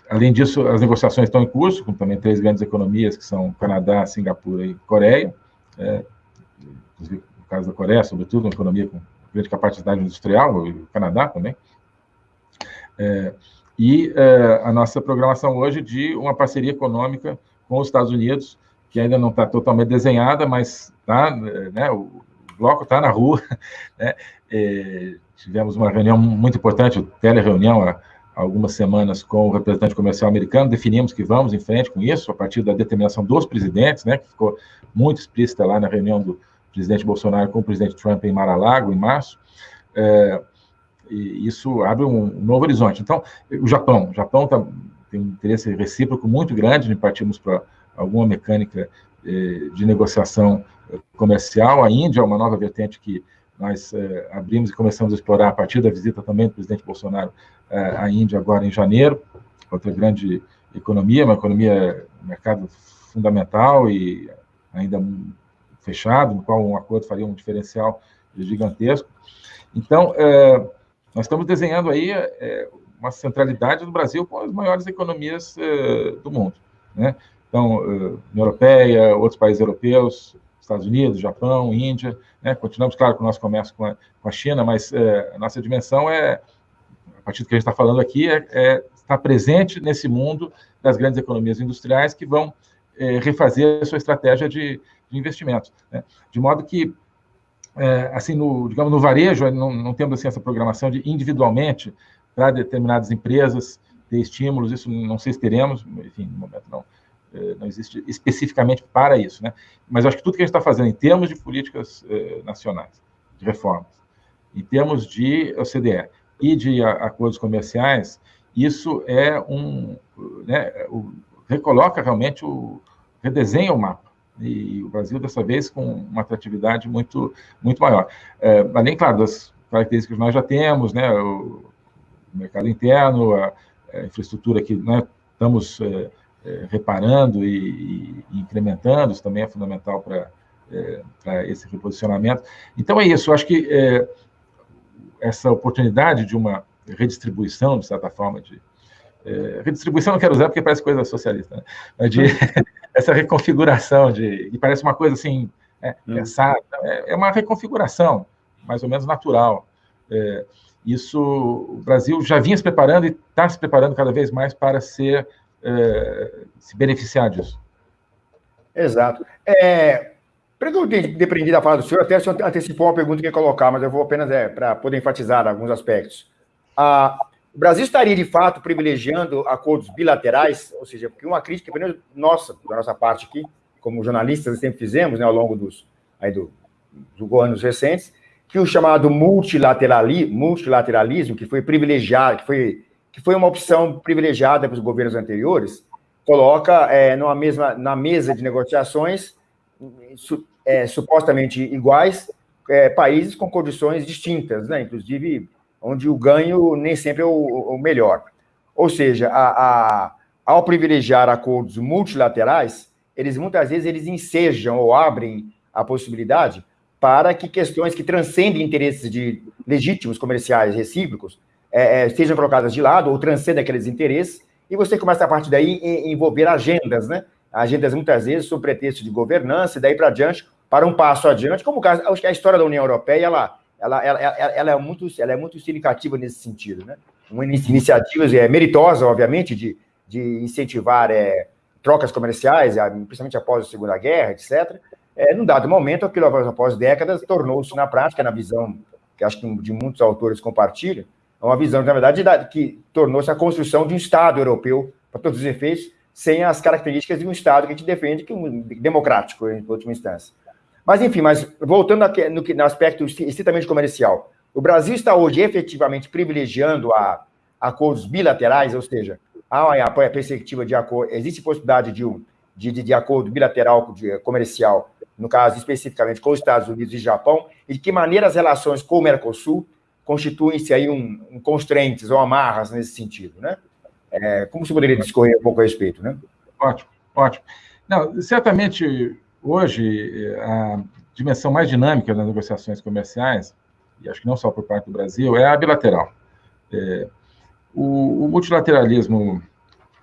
além disso, as negociações estão em curso, com também três grandes economias, que são Canadá, Singapura e Coreia, inclusive no caso da Coreia, sobretudo, uma economia com grande capacidade industrial, e o Canadá também. É, e é, a nossa programação hoje de uma parceria econômica com os Estados Unidos, que ainda não está totalmente desenhada, mas tá, né, o bloco está na rua. Né, é, tivemos uma reunião muito importante, tele-reunião, há algumas semanas com o representante comercial americano, definimos que vamos em frente com isso, a partir da determinação dos presidentes, né, que ficou muito explícita lá na reunião do presidente Bolsonaro com o presidente Trump em Mar-a-Lago, em março, é, isso abre um, novo horizonte. Então, o Japão, o Japão tá, tem um interesse recíproco muito grande em partirmos para alguma mecânica é, de negociação comercial. A Índia é uma nova vertente que nós é, abrimos e começamos a explorar a partir da visita também do presidente Bolsonaro é, à Índia agora em janeiro, outra grande economia, uma economia, mercado fundamental e ainda fechado, no qual um acordo faria um diferencial gigantesco. Então, é, nós estamos desenhando aí é, uma centralidade do Brasil com as maiores economias é, do mundo. Né? Então, é, União Europeia, outros países europeus, Estados Unidos, Japão, Índia, né? continuamos, claro, com o nosso comércio com a, com a China, mas é, a nossa dimensão é, a partir do que a gente está falando aqui, é, estar presente nesse mundo das grandes economias industriais que vão é, refazer a sua estratégia de, de investimento. Né? De modo que, é, assim, no, digamos, no varejo, não, não temos assim, essa programação de individualmente para determinadas empresas ter estímulos, isso não sei se teremos, enfim, no momento não, é, não existe especificamente para isso, né? Mas acho que tudo que a gente está fazendo em termos de políticas eh, nacionais, de reformas, em termos de OCDE e de acordos comerciais, isso é um, né, o, recoloca realmente o, redesenha o mapa. E o Brasil, dessa vez, com uma atratividade muito, muito maior. É, além, claro, das características que nós já temos, né, o, mercado interno, a, a infraestrutura que né, estamos é, é, reparando e, e, incrementando, isso também é fundamental para é, esse reposicionamento. Então, é isso, eu acho que é, essa oportunidade de uma redistribuição, de certa forma, de, é, redistribuição não quero usar porque parece coisa socialista, né? de essa reconfiguração de e parece uma coisa assim é, hum. pensada, é, é, uma reconfiguração mais ou menos natural. É, isso o Brasil já vinha se preparando e está se preparando cada vez mais para ser é, se beneficiar disso. Exato. É, depender da fala do senhor, até o senhor antecipou uma pergunta que ia colocar, mas eu vou apenas é, para poder enfatizar alguns aspectos. Ah, o Brasil estaria, de fato, privilegiando acordos bilaterais, ou seja, porque uma crítica, pelo menos nossa, da nossa parte aqui, como jornalistas sempre fizemos, né, ao longo dos, aí do, dos anos recentes, que o chamado multilaterali, multilateralismo, que foi privilegiado, que foi, que foi uma opção privilegiada para os governos anteriores, coloca é, numa mesma, na mesa de negociações su, é, supostamente iguais é, países com condições distintas, né? inclusive onde o ganho nem sempre é o, o melhor. Ou seja, a, a, ao privilegiar acordos multilaterais, eles muitas vezes eles ensejam ou abrem a possibilidade para que questões que transcendem interesses de legítimos comerciais recíprocos é, é, sejam colocadas de lado ou transcendem aqueles interesses, e você começa a partir daí a envolver agendas, né? Agendas muitas vezes sob pretexto de governança, e daí para adiante, para um passo adiante, como o caso, acho que a história da União Europeia, ela, ela, ela, ela, é muito, ela é muito significativa nesse sentido, né? Uma iniciativa é, meritosa, obviamente, de, de incentivar é, trocas comerciais, principalmente após a Segunda Guerra, etc. É, num dado momento, aquilo após décadas tornou-se na prática, na visão que acho que de muitos autores compartilham, uma visão, na verdade, que tornou-se a construção de um Estado europeu, para todos os efeitos, sem as características de um Estado que a gente defende, que é um democrático, em última instância. Mas, enfim, mas voltando aqui, no, no aspecto estritamente comercial, o Brasil está hoje efetivamente privilegiando a, acordos bilaterais, ou seja, há a, a perspectiva de acordo, existe possibilidade de, um, de, de, de acordo bilateral de, comercial, no caso especificamente com os Estados Unidos e Japão, e de que maneira as relações com o Mercosul constituem-se aí um, um constraints ou amarras nesse sentido, né? É, como você poderia discorrer um pouco a respeito, né? Ótimo, ótimo. Não, certamente Hoje, a dimensão mais dinâmica das negociações comerciais, e acho que não só por parte do Brasil, é a bilateral. É, o, o, multilateralismo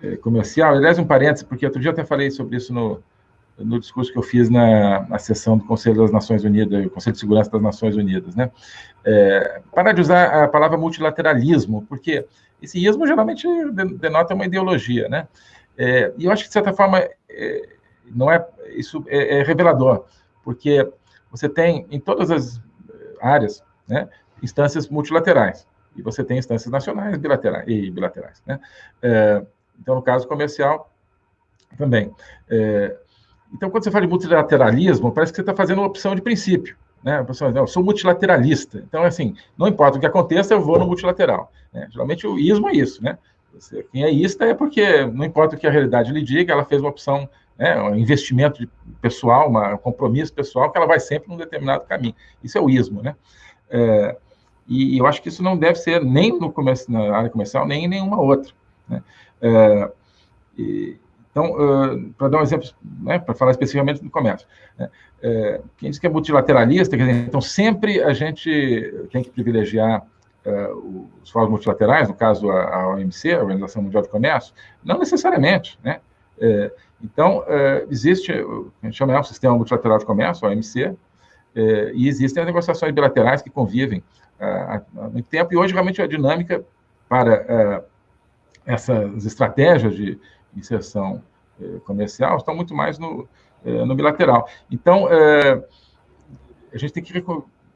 é, comercial, aliás, um parênteses, porque outro dia eu até falei sobre isso no, no discurso que eu fiz na, na sessão do Conselho das Nações Unidas, o Conselho de Segurança das Nações Unidas, né? É, parar de usar a palavra multilateralismo, porque esse ismo geralmente denota uma ideologia, né? É, e eu acho que, de certa forma, é, não é isso é, é, revelador, porque você tem em todas as áreas, né, instâncias multilaterais e você tem instâncias nacionais bilaterais e bilaterais, né? É, então, no caso comercial, também. É, então, quando você fala de multilateralismo, parece que você está fazendo uma opção de princípio. Né? Pessoa, eu sou multilateralista. Então, assim, não importa o que aconteça, eu vou no multilateral. Né? Geralmente, o ismo é isso, né? Quem é ista é porque, não importa o que a realidade lhe diga, ela fez uma opção né, um investimento pessoal, uma, um compromisso pessoal, que ela vai sempre num determinado caminho. Isso é o ismo, né? É, e, eu acho que isso não deve ser nem no comércio, na área comercial, nem em nenhuma outra. Né? É, e, então, uh, para dar um exemplo, né, para falar especificamente do comércio, né, é, quem diz que é multilateralista, dizer, então sempre a gente tem que privilegiar uh, os fóruns multilaterais, no caso a, a OMC, a Organização Mundial de Comércio, não necessariamente, né? É, então, é, existe, a gente chama o Sistema Multilateral de Comércio, OMC, é, e existem as negociações bilaterais que convivem há, muito tempo, e hoje realmente a dinâmica para é, essas estratégias de inserção é, comercial estão muito mais no, é, no bilateral. Então, a gente tem que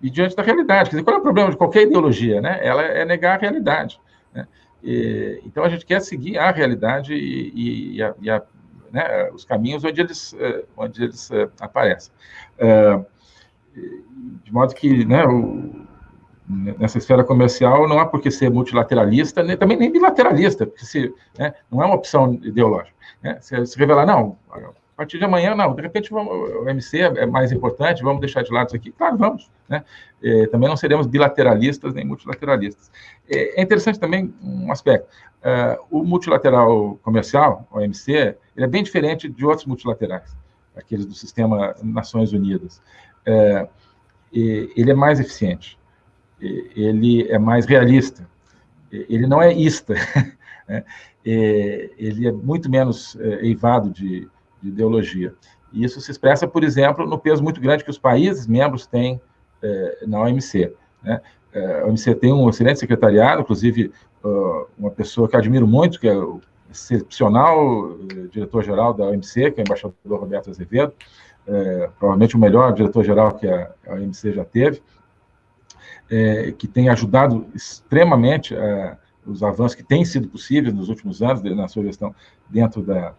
ir diante da realidade. Quer dizer, qual é o problema de qualquer ideologia? Né? Ela é negar a realidade. Né? E, então, a gente quer seguir a realidade e, e, a, e a, né, os caminhos onde eles, onde eles aparecem. de modo que né, o, nessa esfera comercial não há por que ser multilateralista, nem, também nem bilateralista, porque se, né, não é uma opção ideológica. Né? Se, se revelar, não, partir de amanhã, não, de repente vamos, o MC é mais importante, vamos deixar de lado isso aqui. Claro, vamos. Né? É, também não seremos bilateralistas nem multilateralistas. É, é interessante também um aspecto. Uh, o multilateral comercial, o OMC, ele é bem diferente de outros multilaterais, aqueles do sistema Nações Unidas. Uh, ele é mais eficiente ele é mais realista, ele não é ista, né? ele é muito menos é, eivado de, de, ideologia. E isso se expressa, por exemplo, no peso muito grande que os países membros têm é, na OMC. Né? A OMC tem um excelente secretariado, inclusive uma pessoa que admiro muito, que é o excepcional diretor-geral da OMC, que é o embaixador Roberto Azevedo, provavelmente o melhor diretor-geral que a OMC já teve, que tem ajudado extremamente os avanços que têm sido possíveis nos últimos anos na sua gestão dentro da,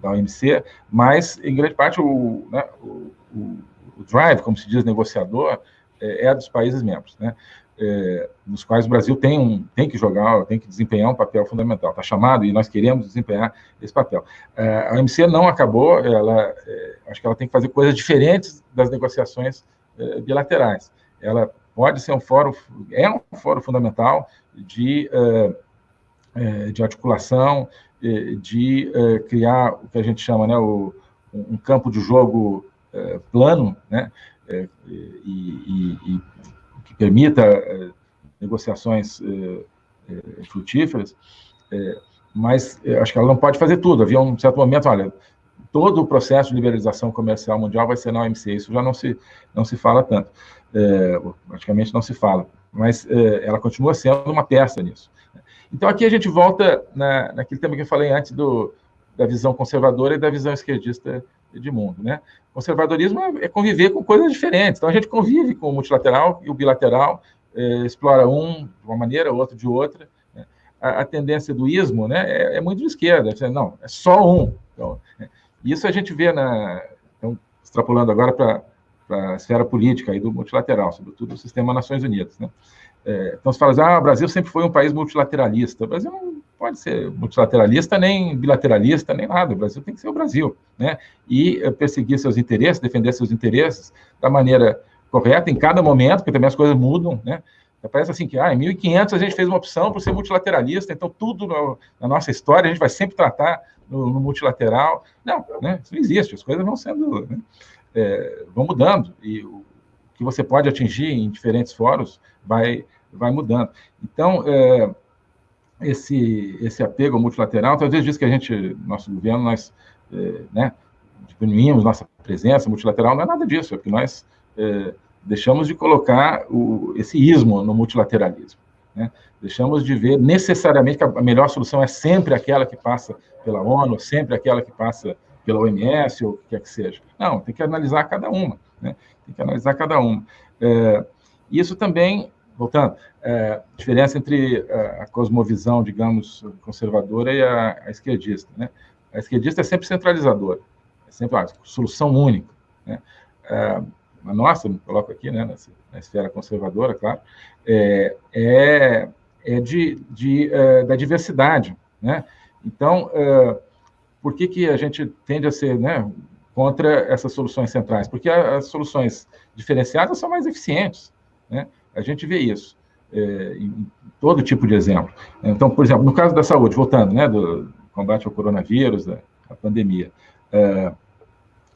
da OMC, mas, em grande parte, o, né, o, o, drive, como se diz, negociador, é, é dos países membros, né, é, nos quais o Brasil tem, um, tem que jogar, tem que desempenhar um papel fundamental. Está chamado e nós queremos desempenhar esse papel. É, a OMC não acabou, ela, acho que ela tem que fazer coisas diferentes das negociações bilaterais. Ela pode ser um fórum, é um fórum fundamental de, de articulação, de uh, criar o que a gente chama, né, um campo de jogo plano, né, e, e, e, que permita negociações frutíferas, mas acho que ela não pode fazer tudo. Havia um certo momento, olha, todo o processo de liberalização comercial mundial vai ser na OMC, isso já não se, não se fala tanto é, praticamente não se fala, mas é, ela continua sendo uma peça nisso. Então, aqui a gente volta na, naquele tema que eu falei antes do, da visão conservadora e da visão esquerdista de mundo. Né? Conservadorismo é, é conviver com coisas diferentes. Então, a gente convive com o multilateral e o bilateral, é, explora um de uma maneira, outro de outra. Né? A, a, tendência do ismo né, é, é, muito de esquerda. Não, é só um. Então, é, isso a gente vê na... Então, extrapolando agora para a esfera política e do multilateral, sobretudo o sistema Nações Unidas. Né? É, então, se fala assim, ah, o Brasil sempre foi um país multilateralista. O Brasil não pode ser multilateralista, nem bilateralista, nem nada. O Brasil tem que ser o Brasil, né? E é, perseguir seus interesses, defender seus interesses da maneira correta em cada momento, porque também as coisas mudam, né? Parece assim que, ah, em 1500 a gente fez uma opção por ser multilateralista, então tudo no, na nossa história a gente vai sempre tratar no, no multilateral. Não, né? Isso não existe, as coisas vão sendo... Né? é, vão mudando e o que você pode atingir em diferentes fóruns vai, vai mudando. Então, é, esse, esse apego multilateral, talvez diz que a gente, nosso governo, nós é, né, diminuímos nossa presença multilateral, não é nada disso, é porque nós é, deixamos de colocar o, esse ismo no multilateralismo. Né? Deixamos de ver necessariamente que a melhor solução é sempre aquela que passa pela ONU, sempre aquela que passa pela OMS ou o que quer que seja. Não, tem que analisar cada uma, né? Tem que analisar cada uma. É, isso também, voltando, é, diferença entre a, a, cosmovisão, digamos, conservadora e a, a, esquerdista, né? A esquerdista é sempre centralizadora, é sempre uma solução única, né? É, a nossa, me coloco aqui, né, na, na esfera conservadora, claro, é, é, é de, de, é, da diversidade, né? Então, é, por que, que a gente tende a ser né, contra essas soluções centrais? Porque as soluções diferenciadas são mais eficientes. Né? A gente vê isso é, em todo tipo de exemplo. Então, por exemplo, no caso da saúde, voltando, né, do combate ao coronavírus, da, da pandemia, é,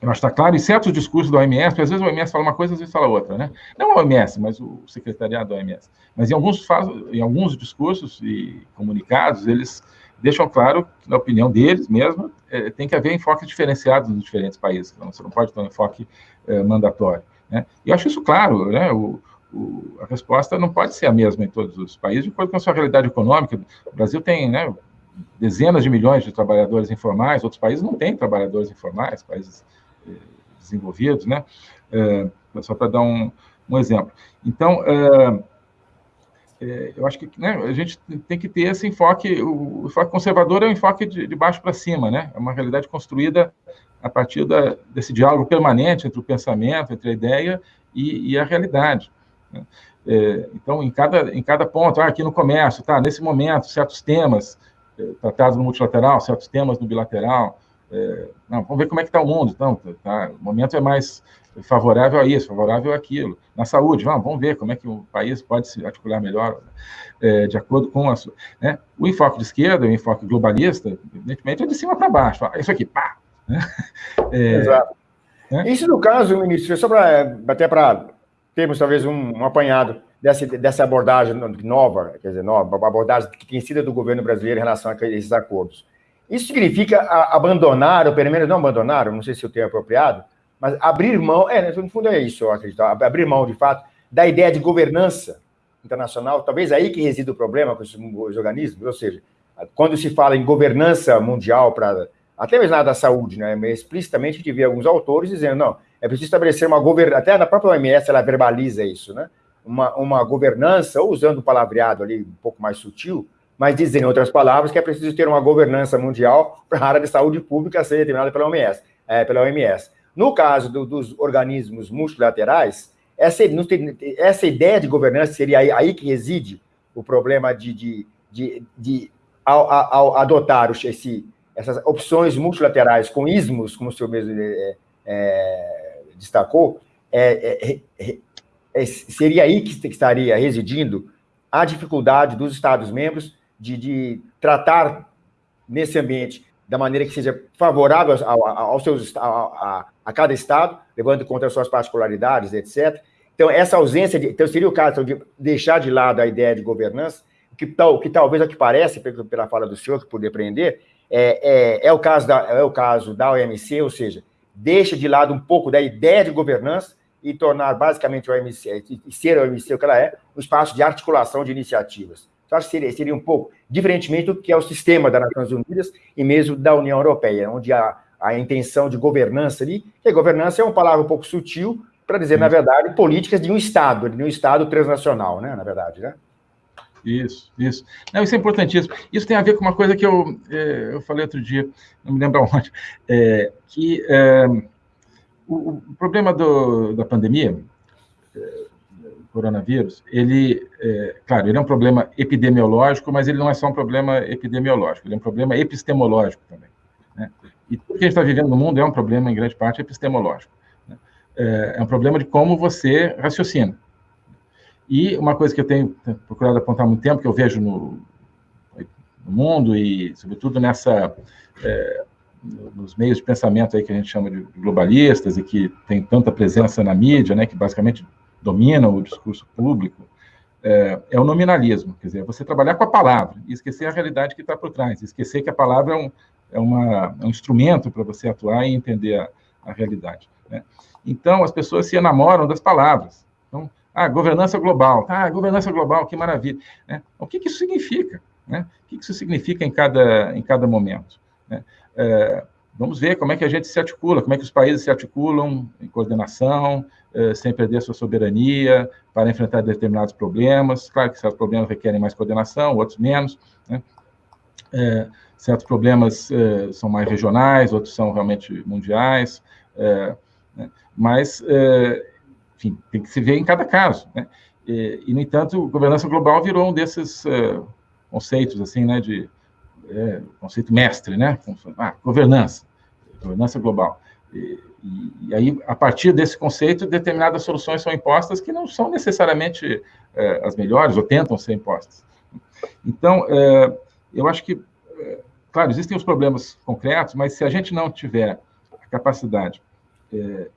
que está claro, em certos discursos da OMS, porque às vezes o OMS fala uma coisa, às vezes fala outra, né? Não a OMS, mas o secretariado da OMS. Mas em alguns, em alguns discursos e comunicados, eles deixam claro na opinião deles mesmo, é, tem que haver enfoques diferenciados nos diferentes países. Então, você não pode ter um enfoque é, mandatório. Né? E eu acho isso claro, né? O, o, a resposta não pode ser a mesma em todos os países, de acordo com a sua realidade econômica. O Brasil tem né, dezenas de milhões de trabalhadores informais, outros países não têm trabalhadores informais, países eh, desenvolvidos, né? É, só para dar um, um, exemplo. Então, é, é, eu acho que né, a gente tem que ter esse enfoque, o, enfoque conservador é um enfoque de, de, baixo para cima, né? É uma realidade construída a partir da, desse diálogo permanente entre o pensamento, entre a ideia e, e a realidade. Né? É, então, em cada, em cada ponto, ah, aqui no comércio, tá, nesse momento, certos temas é, tratados no multilateral, certos temas no bilateral, é, não, vamos ver como é que está o mundo. Então, tá, o momento é mais favorável a isso, favorável àquilo. Na saúde, vamos, vamos ver como é que o país pode se articular melhor é, de acordo com a sua. Né? O enfoque de esquerda, o enfoque globalista, evidentemente, é de cima para baixo. Isso aqui, pá! Né? É, Exato. Né? Isso no caso, ministro, só para até para termos talvez um, um, apanhado dessa, dessa abordagem nova, quer dizer, nova, abordagem que tem sido do governo brasileiro em relação a esses acordos. Isso significa abandonar, ou pelo menos não abandonar, não sei se o termo é apropriado, mas abrir mão, é, no fundo é isso, eu acredito, abrir mão, de fato, da ideia de governança internacional, talvez aí que reside o problema com esses organismos, ou seja, quando se fala em governança mundial para até mesmo na da saúde, né, explicitamente gente vê alguns autores dizendo, não, é preciso estabelecer uma governança, até na própria OMS ela verbaliza isso, né, uma, uma governança, ou usando o palavreado ali um pouco mais sutil, mas dizendo em outras palavras que é preciso ter uma governança mundial para a área de saúde pública ser determinada pela OMS. É, pela OMS. No caso do, dos organismos multilaterais, essa, essa ideia de governança seria aí, aí que reside o problema de, de, de, de ao, ao, adotar esse, essas opções multilaterais com ismos, como o senhor mesmo é, é, destacou, é, é, é, seria aí que estaria residindo a dificuldade dos Estados-membros de, de tratar nesse ambiente da maneira que seja favorável aos seus, a, a, a, cada estado, levando em conta as suas particularidades, etc. Então, essa ausência de. Então, seria o caso de deixar de lado a ideia de governança, que, tal, que talvez é o que parece, pela fala do senhor, que aprender, é, é, é, o caso da, é o caso da OMC, ou seja, deixa de lado um pouco da ideia de governança e tornar basicamente o OMC, e ser a OMC o que ela é, um espaço de articulação de iniciativas. Que seria, seria um pouco diferentemente do que é o sistema das Nações Unidas e mesmo da União Europeia, onde há a intenção de governança ali, que a governança é uma palavra um pouco sutil para dizer, na verdade, políticas de um Estado, de um Estado transnacional, né, na verdade, né? Isso, isso. Não, isso é importantíssimo. Isso tem a ver com uma coisa que eu, é, eu falei outro dia, não me lembro onde, é, que é, o, o, problema do, da pandemia, coronavírus, ele, é, claro, ele é um problema epidemiológico, mas ele não é só um problema epidemiológico, ele é um problema epistemológico também. Né? E tudo que a gente está vivendo no mundo é um problema, em grande parte, epistemológico. Né? É, é um problema de como você raciocina. E uma coisa que eu tenho procurado apontar há muito tempo, que eu vejo no, no mundo e, sobretudo, nessa... É, nos meios de pensamento aí que a gente chama de globalistas e que tem tanta presença na mídia, né, que basicamente dominam o discurso público, é, é, o nominalismo, quer dizer, é você trabalhar com a palavra e esquecer a realidade que está por trás, esquecer que a palavra é um, é uma, é um instrumento para você atuar e entender a, a realidade. Né? Então, as pessoas se enamoram das palavras. Então, ah, governança global, ah, governança global, que maravilha. Né? O que, que isso significa? Né? O que, que isso significa em cada, em cada momento? Né? É, vamos ver como é que a gente se articula, como é que os países se articulam em coordenação, eh, sem perder sua soberania, para enfrentar determinados problemas. Claro que certos problemas requerem mais coordenação, outros menos. Né? É, certos problemas é, são mais regionais, outros são realmente mundiais. É, né? Mas, enfim, tem que se ver em cada caso. Né? E, e, no entanto, governança global virou um desses conceitos, assim, né, de conceito mestre, né? Ah, governança, governança global. E, e, aí, a partir desse conceito, determinadas soluções são impostas que não são necessariamente é, as melhores, ou tentam ser impostas. Então, é, eu acho que, é, claro, existem os problemas concretos, mas se a gente não tiver a capacidade, é,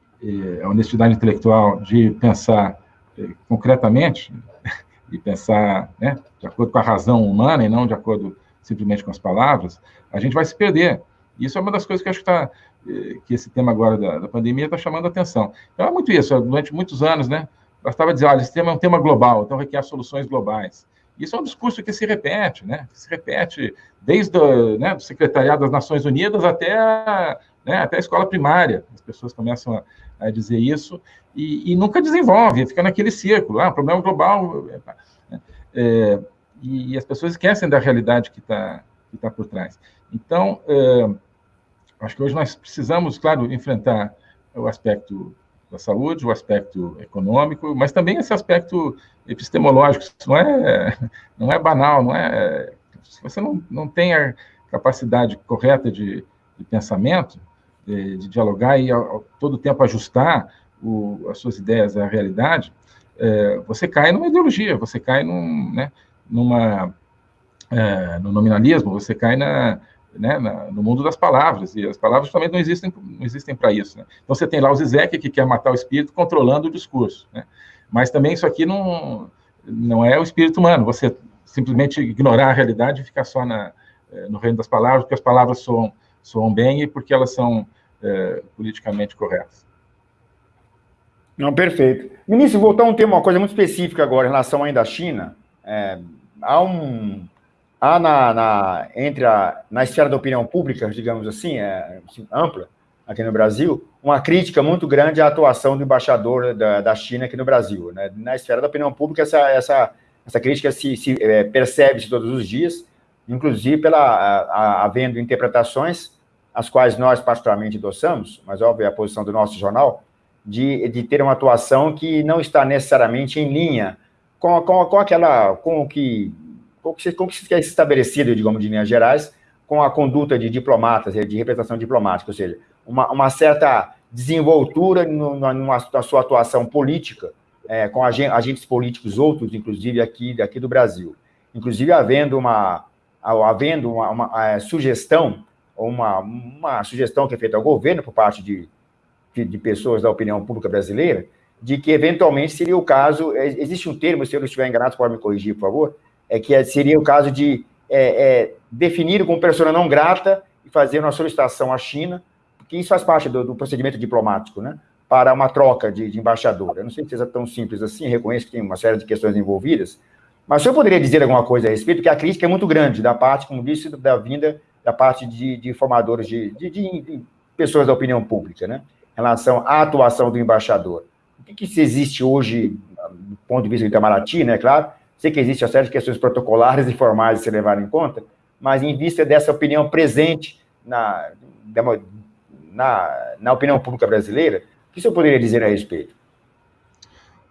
a honestidade intelectual de pensar é, concretamente, e pensar né, de acordo com a razão humana e não de acordo simplesmente com as palavras, a gente vai se perder. Isso é uma das coisas que acho que, tá, eh, que esse tema agora da, da pandemia está chamando a atenção. Então, é muito isso, durante muitos anos, né? Bastava dizer, olha, esse tema é um tema global, então requer soluções globais. Isso é um discurso que se repete, né? Se repete desde o né, do Secretariado das Nações Unidas até a, né, até a escola primária. As pessoas começam a, a dizer isso e, e, nunca desenvolve, fica naquele círculo. Ah, problema global. É, e, e, as pessoas esquecem da realidade que está que tá por trás. Então, é, acho que hoje nós precisamos, claro, enfrentar o aspecto da saúde, o aspecto econômico, mas também esse aspecto epistemológico. Isso não é, não é banal, não é. Se você não, não tem a capacidade correta de, de pensamento, de, de, dialogar e ao, todo tempo ajustar o, as suas ideias à realidade, é, você cai numa ideologia, você cai num, né, numa, é, no nominalismo, você cai na, né, na, no mundo das palavras, e as palavras também não existem, não existem para isso. Né? Então você tem lá o Zizek, que quer matar o espírito controlando o discurso. Né? Mas também isso aqui não, não é o espírito humano, você simplesmente ignorar a realidade e ficar só na, eh, no reino das palavras, porque as palavras soam, soam bem e porque elas são é, politicamente corretas. Não, perfeito. Ministro, voltar a um tema, uma coisa muito específica agora em relação ainda à China. É, há um, há na, na, entre a, na esfera da opinião pública, digamos assim, é, assim, ampla, aqui no Brasil, uma crítica muito grande à atuação do embaixador da, da China aqui no Brasil. Né? Na esfera da opinião pública, essa, essa, essa crítica se, se é, percebe-se todos os dias, inclusive pela a, a, havendo interpretações, as quais nós particularmente adoçamos, mas óbvio é a posição do nosso jornal, de, de ter uma atuação que não está necessariamente em linha com, com, com aquela, com o que como que, como que quer estabelecido, digamos, de linhas gerais, com a conduta de diplomatas, de representação diplomática, ou seja, uma, uma certa desenvoltura no, numa, na sua atuação política, é, com agentes políticos outros, inclusive aqui, aqui do Brasil. Inclusive, havendo uma, havendo uma, uma, uma é, sugestão, uma, uma sugestão que é feita ao governo por parte de, de, de, pessoas da opinião pública brasileira, de que, eventualmente, seria o caso, é, existe um termo, se eu não estiver enganado, pode me corrigir, por favor, é que seria o caso de é, é, definir como persona não grata e fazer uma solicitação à China, porque isso faz parte do, do procedimento diplomático, né? Para uma troca de, de, embaixador. Eu não sei se é tão simples assim, reconheço que tem uma série de questões envolvidas, mas se eu poderia dizer alguma coisa a respeito, porque a crítica é muito grande da parte, como disse, da vinda da parte de, de formadores, de, de, de, pessoas da opinião pública, né? Em relação à atuação do embaixador. Que, que se existe hoje, do ponto de vista do Itamaraty, né, claro, Sei que existe uma série de questões protocolares e formais a se levar em conta, mas em vista dessa opinião presente na, na, na opinião pública brasileira, o que o senhor poderia dizer a respeito?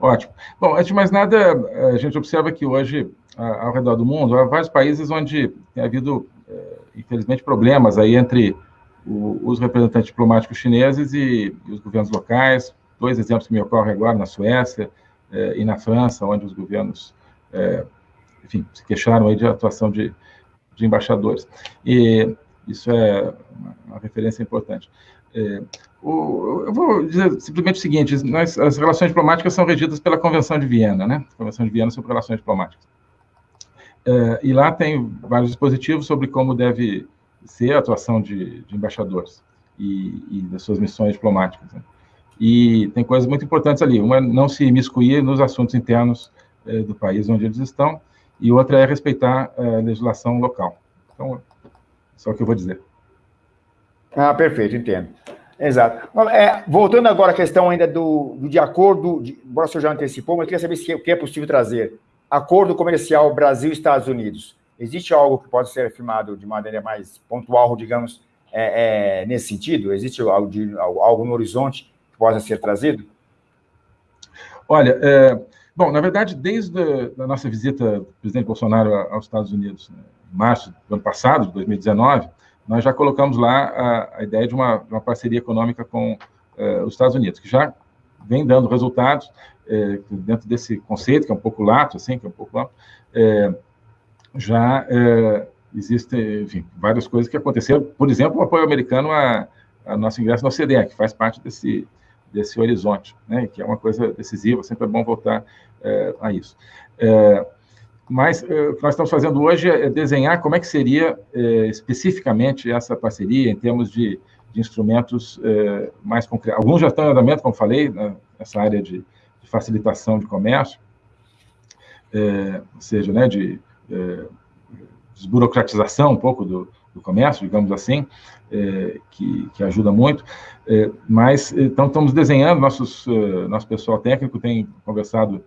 Ótimo. Bom, antes de mais nada, a gente observa que hoje, ao redor do mundo, há vários países onde tem havido, é, infelizmente, problemas aí entre os representantes diplomáticos chineses e, os governos locais. Dois exemplos que me ocorrem agora, na Suécia é, e na França, onde os governos é, enfim, se queixaram aí de atuação de, de embaixadores. E isso é uma referência importante. É, o, eu vou dizer simplesmente o seguinte: nós, as relações diplomáticas são regidas pela Convenção de Viena, né? Convenção de Viena sobre Relações Diplomáticas. É, e lá tem vários dispositivos sobre como deve ser a atuação de, de embaixadores e, e, das suas missões diplomáticas. Né? E tem coisas muito importantes ali. Uma é não se imiscuir nos assuntos internos é, do país onde eles estão, e outra é respeitar é, a legislação local. Então, só o que eu vou dizer. Ah, perfeito, entendo. Exato. É, voltando agora à questão ainda do, do de acordo, embora o senhor já antecipou, mas eu queria saber se, o que é possível trazer. Acordo comercial Brasil-Estados Unidos. Existe algo que pode ser afirmado de maneira mais pontual, digamos, é, é, nesse sentido? Existe algo, de, algo no horizonte possa ser trazido? Olha, é, Bom, na verdade, desde a nossa visita do presidente Bolsonaro aos Estados Unidos, né, em março do ano passado, de 2019, nós já colocamos lá a, a ideia de uma, uma, parceria econômica com eh, os Estados Unidos, que já vem dando resultados eh, dentro desse conceito, que é um pouco lato, assim, que é um pouco amplo, eh, já existem, enfim, várias coisas que aconteceram. Por exemplo, o apoio americano a, a nosso ingresso na OCDE, que faz parte desse, desse horizonte, né, que é uma coisa decisiva, sempre é bom voltar é, a isso. É, mas uh, o que nós estamos fazendo hoje é desenhar como é que seria uh, especificamente essa parceria em termos de, de instrumentos uh, mais concretos. Alguns já estão em andamento, como falei, né, nessa área de, de, facilitação de comércio, ou seja, né, de desburocratização um pouco do, do comércio, digamos assim, que, que, ajuda muito. mas, então, estamos desenhando, nossos, nosso pessoal técnico tem conversado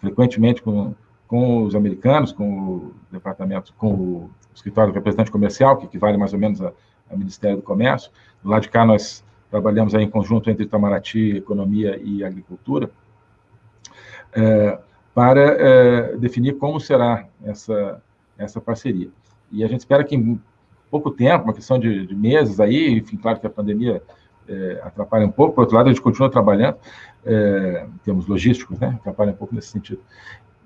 frequentemente com com os americanos, com o departamento, com o escritório do representante comercial, que equivale mais ou menos ao Ministério do Comércio. Do lado de cá, nós trabalhamos aí em conjunto entre Itamaraty, Economia e Agricultura, é, para é, definir como será essa, essa parceria. E a gente espera que em pouco tempo, uma questão de, de meses aí, enfim, claro que a pandemia é, atrapalha um pouco, por outro lado, a gente continua trabalhando, é, em termos logísticos, né, atrapalha um pouco nesse sentido.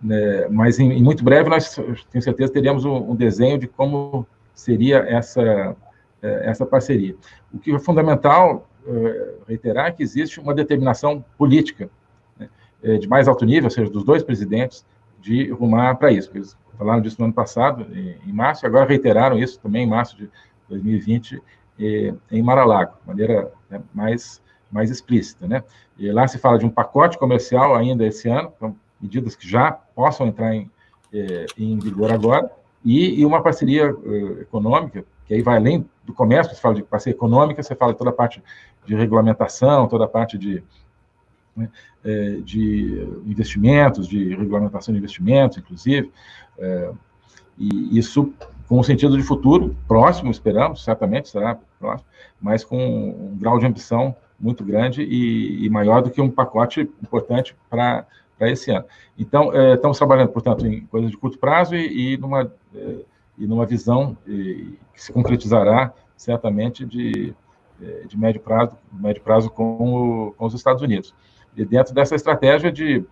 Né, mas em, em, muito breve nós, tenho certeza, teríamos um, um desenho de como seria essa, é, essa parceria. O que é fundamental é, reiterar é que existe uma determinação política né, é, de mais alto nível, ou seja, dos dois presidentes, de rumar para isso. Falaram disso no ano passado, em, março, agora reiteraram isso também em março de 2020, em Mar-a-Lago, de maneira né, mais, mais explícita. Né? E lá se fala de um pacote comercial ainda esse ano, então, medidas que já possam entrar em, é, em vigor agora, e, e uma parceria uh, econômica, que aí vai além do comércio, você fala de parceria econômica, você fala de toda a parte de regulamentação, toda a parte de, né, é, de investimentos, de regulamentação de investimentos, inclusive, é, e isso com o sentido de futuro próximo, esperamos, certamente será próximo, mas com um grau de ambição muito grande e, e maior do que um pacote importante para esse ano. Então, é, estamos trabalhando, portanto, em coisas de curto prazo e, e numa, e numa visão que se concretizará certamente de, de médio prazo, médio prazo com, o, com os Estados Unidos. E dentro dessa estratégia de,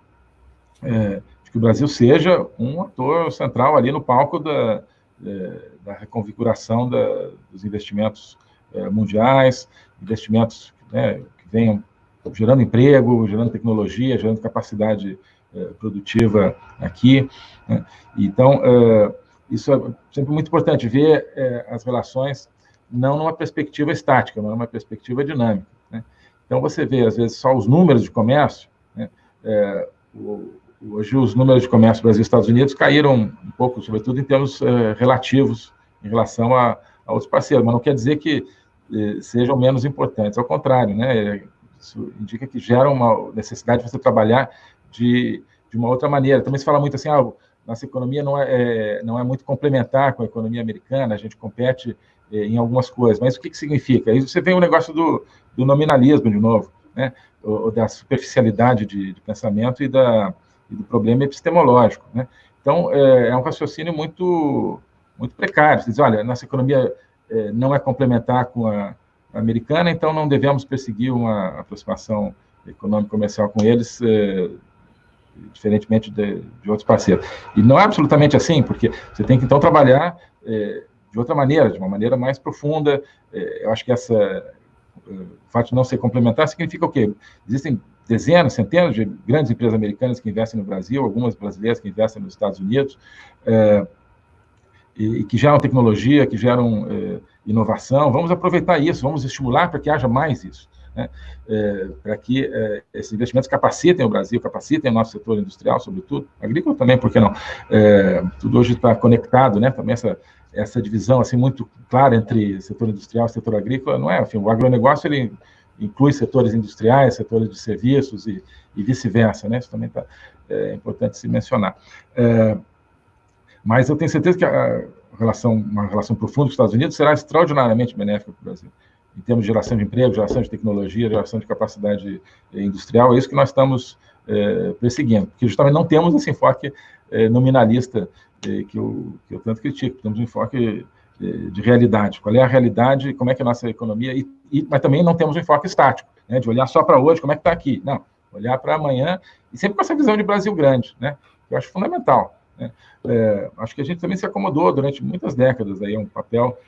é, de, que o Brasil seja um ator central ali no palco da, é, da reconfiguração da, dos investimentos é, mundiais, investimentos né, que venham gerando emprego, gerando tecnologia, gerando capacidade eh, produtiva aqui. Né? Então, eh, isso é sempre muito importante, ver eh, as relações não numa perspectiva estática, mas numa perspectiva dinâmica. Então, você vê, às vezes, só os números de comércio, né? o, hoje os números de comércio Brasil e Estados Unidos caíram um pouco, sobretudo em termos relativos em relação a, a outros parceiros, mas não quer dizer que sejam menos importantes, ao contrário, né? Isso indica que gera uma necessidade de você trabalhar de, de uma outra maneira. Também se fala muito assim, ah, nossa economia não é, é, não é muito complementar com a economia americana, a gente compete é, em algumas coisas, mas o que, que significa? Aí você vem o negócio do, do nominalismo de novo, né? ou, da superficialidade de, de pensamento e, da, e, do problema epistemológico. Né? Então, é, é, um raciocínio muito, muito precário. Você diz, olha, nossa economia é, não é complementar com a, americana, então não devemos perseguir uma aproximação econômico-comercial com eles, eh, diferentemente de, de, outros parceiros. E não é absolutamente assim, porque você tem que, então, trabalhar eh, de outra maneira, de uma maneira mais profunda. Eh, eu acho que essa, o fato de não ser complementar significa o quê? Existem dezenas, centenas de grandes empresas americanas que investem no Brasil, algumas brasileiras que investem nos Estados Unidos, e, e que geram tecnologia, que geram inovação, vamos aproveitar isso, vamos estimular para que haja mais isso, né? é, para que é, esses investimentos capacitem o Brasil, capacitem o nosso setor industrial, sobretudo, agrícola também, por que não? É, tudo hoje está conectado, né? Também essa, essa divisão assim muito clara entre setor industrial e setor agrícola, não é? Enfim, o agronegócio ele inclui setores industriais, setores de serviços e, e vice-versa, né? Isso também tá, é importante se mencionar. É, mas eu tenho certeza que a, relação, uma relação profunda com os Estados Unidos será extraordinariamente benéfica para o Brasil, em termos de geração de emprego, geração de tecnologia, geração de capacidade eh, industrial, é isso que nós estamos é, perseguindo, porque justamente não temos esse enfoque é, nominalista é, que, eu, que eu tanto critico, temos um enfoque de realidade, qual é a realidade, como é que é a nossa economia, e, e mas também não temos um enfoque estático, né, de olhar só para hoje, como é que está aqui, não, olhar para amanhã, e sempre com essa visão de Brasil grande, né, que eu acho fundamental. Né? É, acho que a gente também se acomodou durante muitas décadas aí, um papel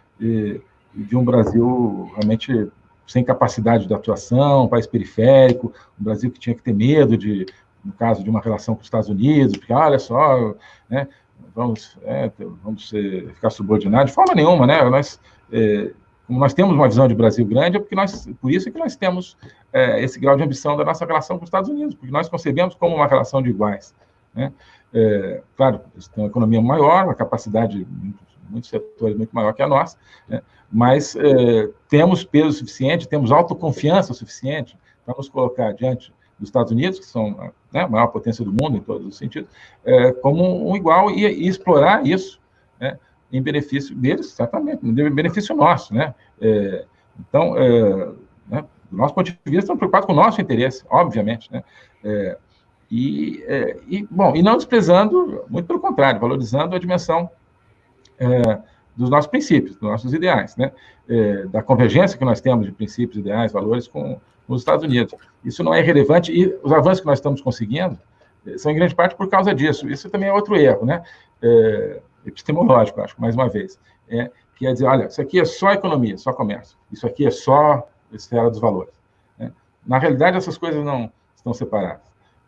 de, um Brasil realmente sem capacidade de atuação, um país periférico, um Brasil que tinha que ter medo de, no caso de uma relação com os Estados Unidos, porque, olha só, né, vamos, é, vamos ser, ficar subordinados, de forma nenhuma, né? Nós, é, como nós temos uma visão de Brasil grande, é porque nós, por isso é que nós temos é, esse grau de ambição da nossa relação com os Estados Unidos, porque nós concebemos como uma relação de iguais. Né? É, claro, eles têm uma economia maior, uma capacidade, muitos setores muito maior que a nossa, né? mas é, temos peso suficiente, temos autoconfiança suficiente para nos colocar diante dos Estados Unidos, que são né, a maior potência do mundo em todos os sentidos, é, como um igual e, e explorar isso né, em benefício deles, certamente, em benefício nosso. Né? É, então, né, do nosso ponto de vista, estamos preocupados com o nosso interesse, obviamente. Né? E, e, bom, e não desprezando, muito pelo contrário, valorizando a dimensão é, dos nossos princípios, dos nossos ideais, né? da convergência que nós temos de princípios, ideais, valores com nos Estados Unidos. Isso não é relevante e os avanços que nós estamos conseguindo eh, são em grande parte por causa disso. Isso também é outro erro, né? É, epistemológico, acho, mais uma vez. É, que é dizer, olha, isso aqui é só economia, só comércio. Isso aqui é só esfera dos valores. Né? Na realidade, essas coisas não estão separadas.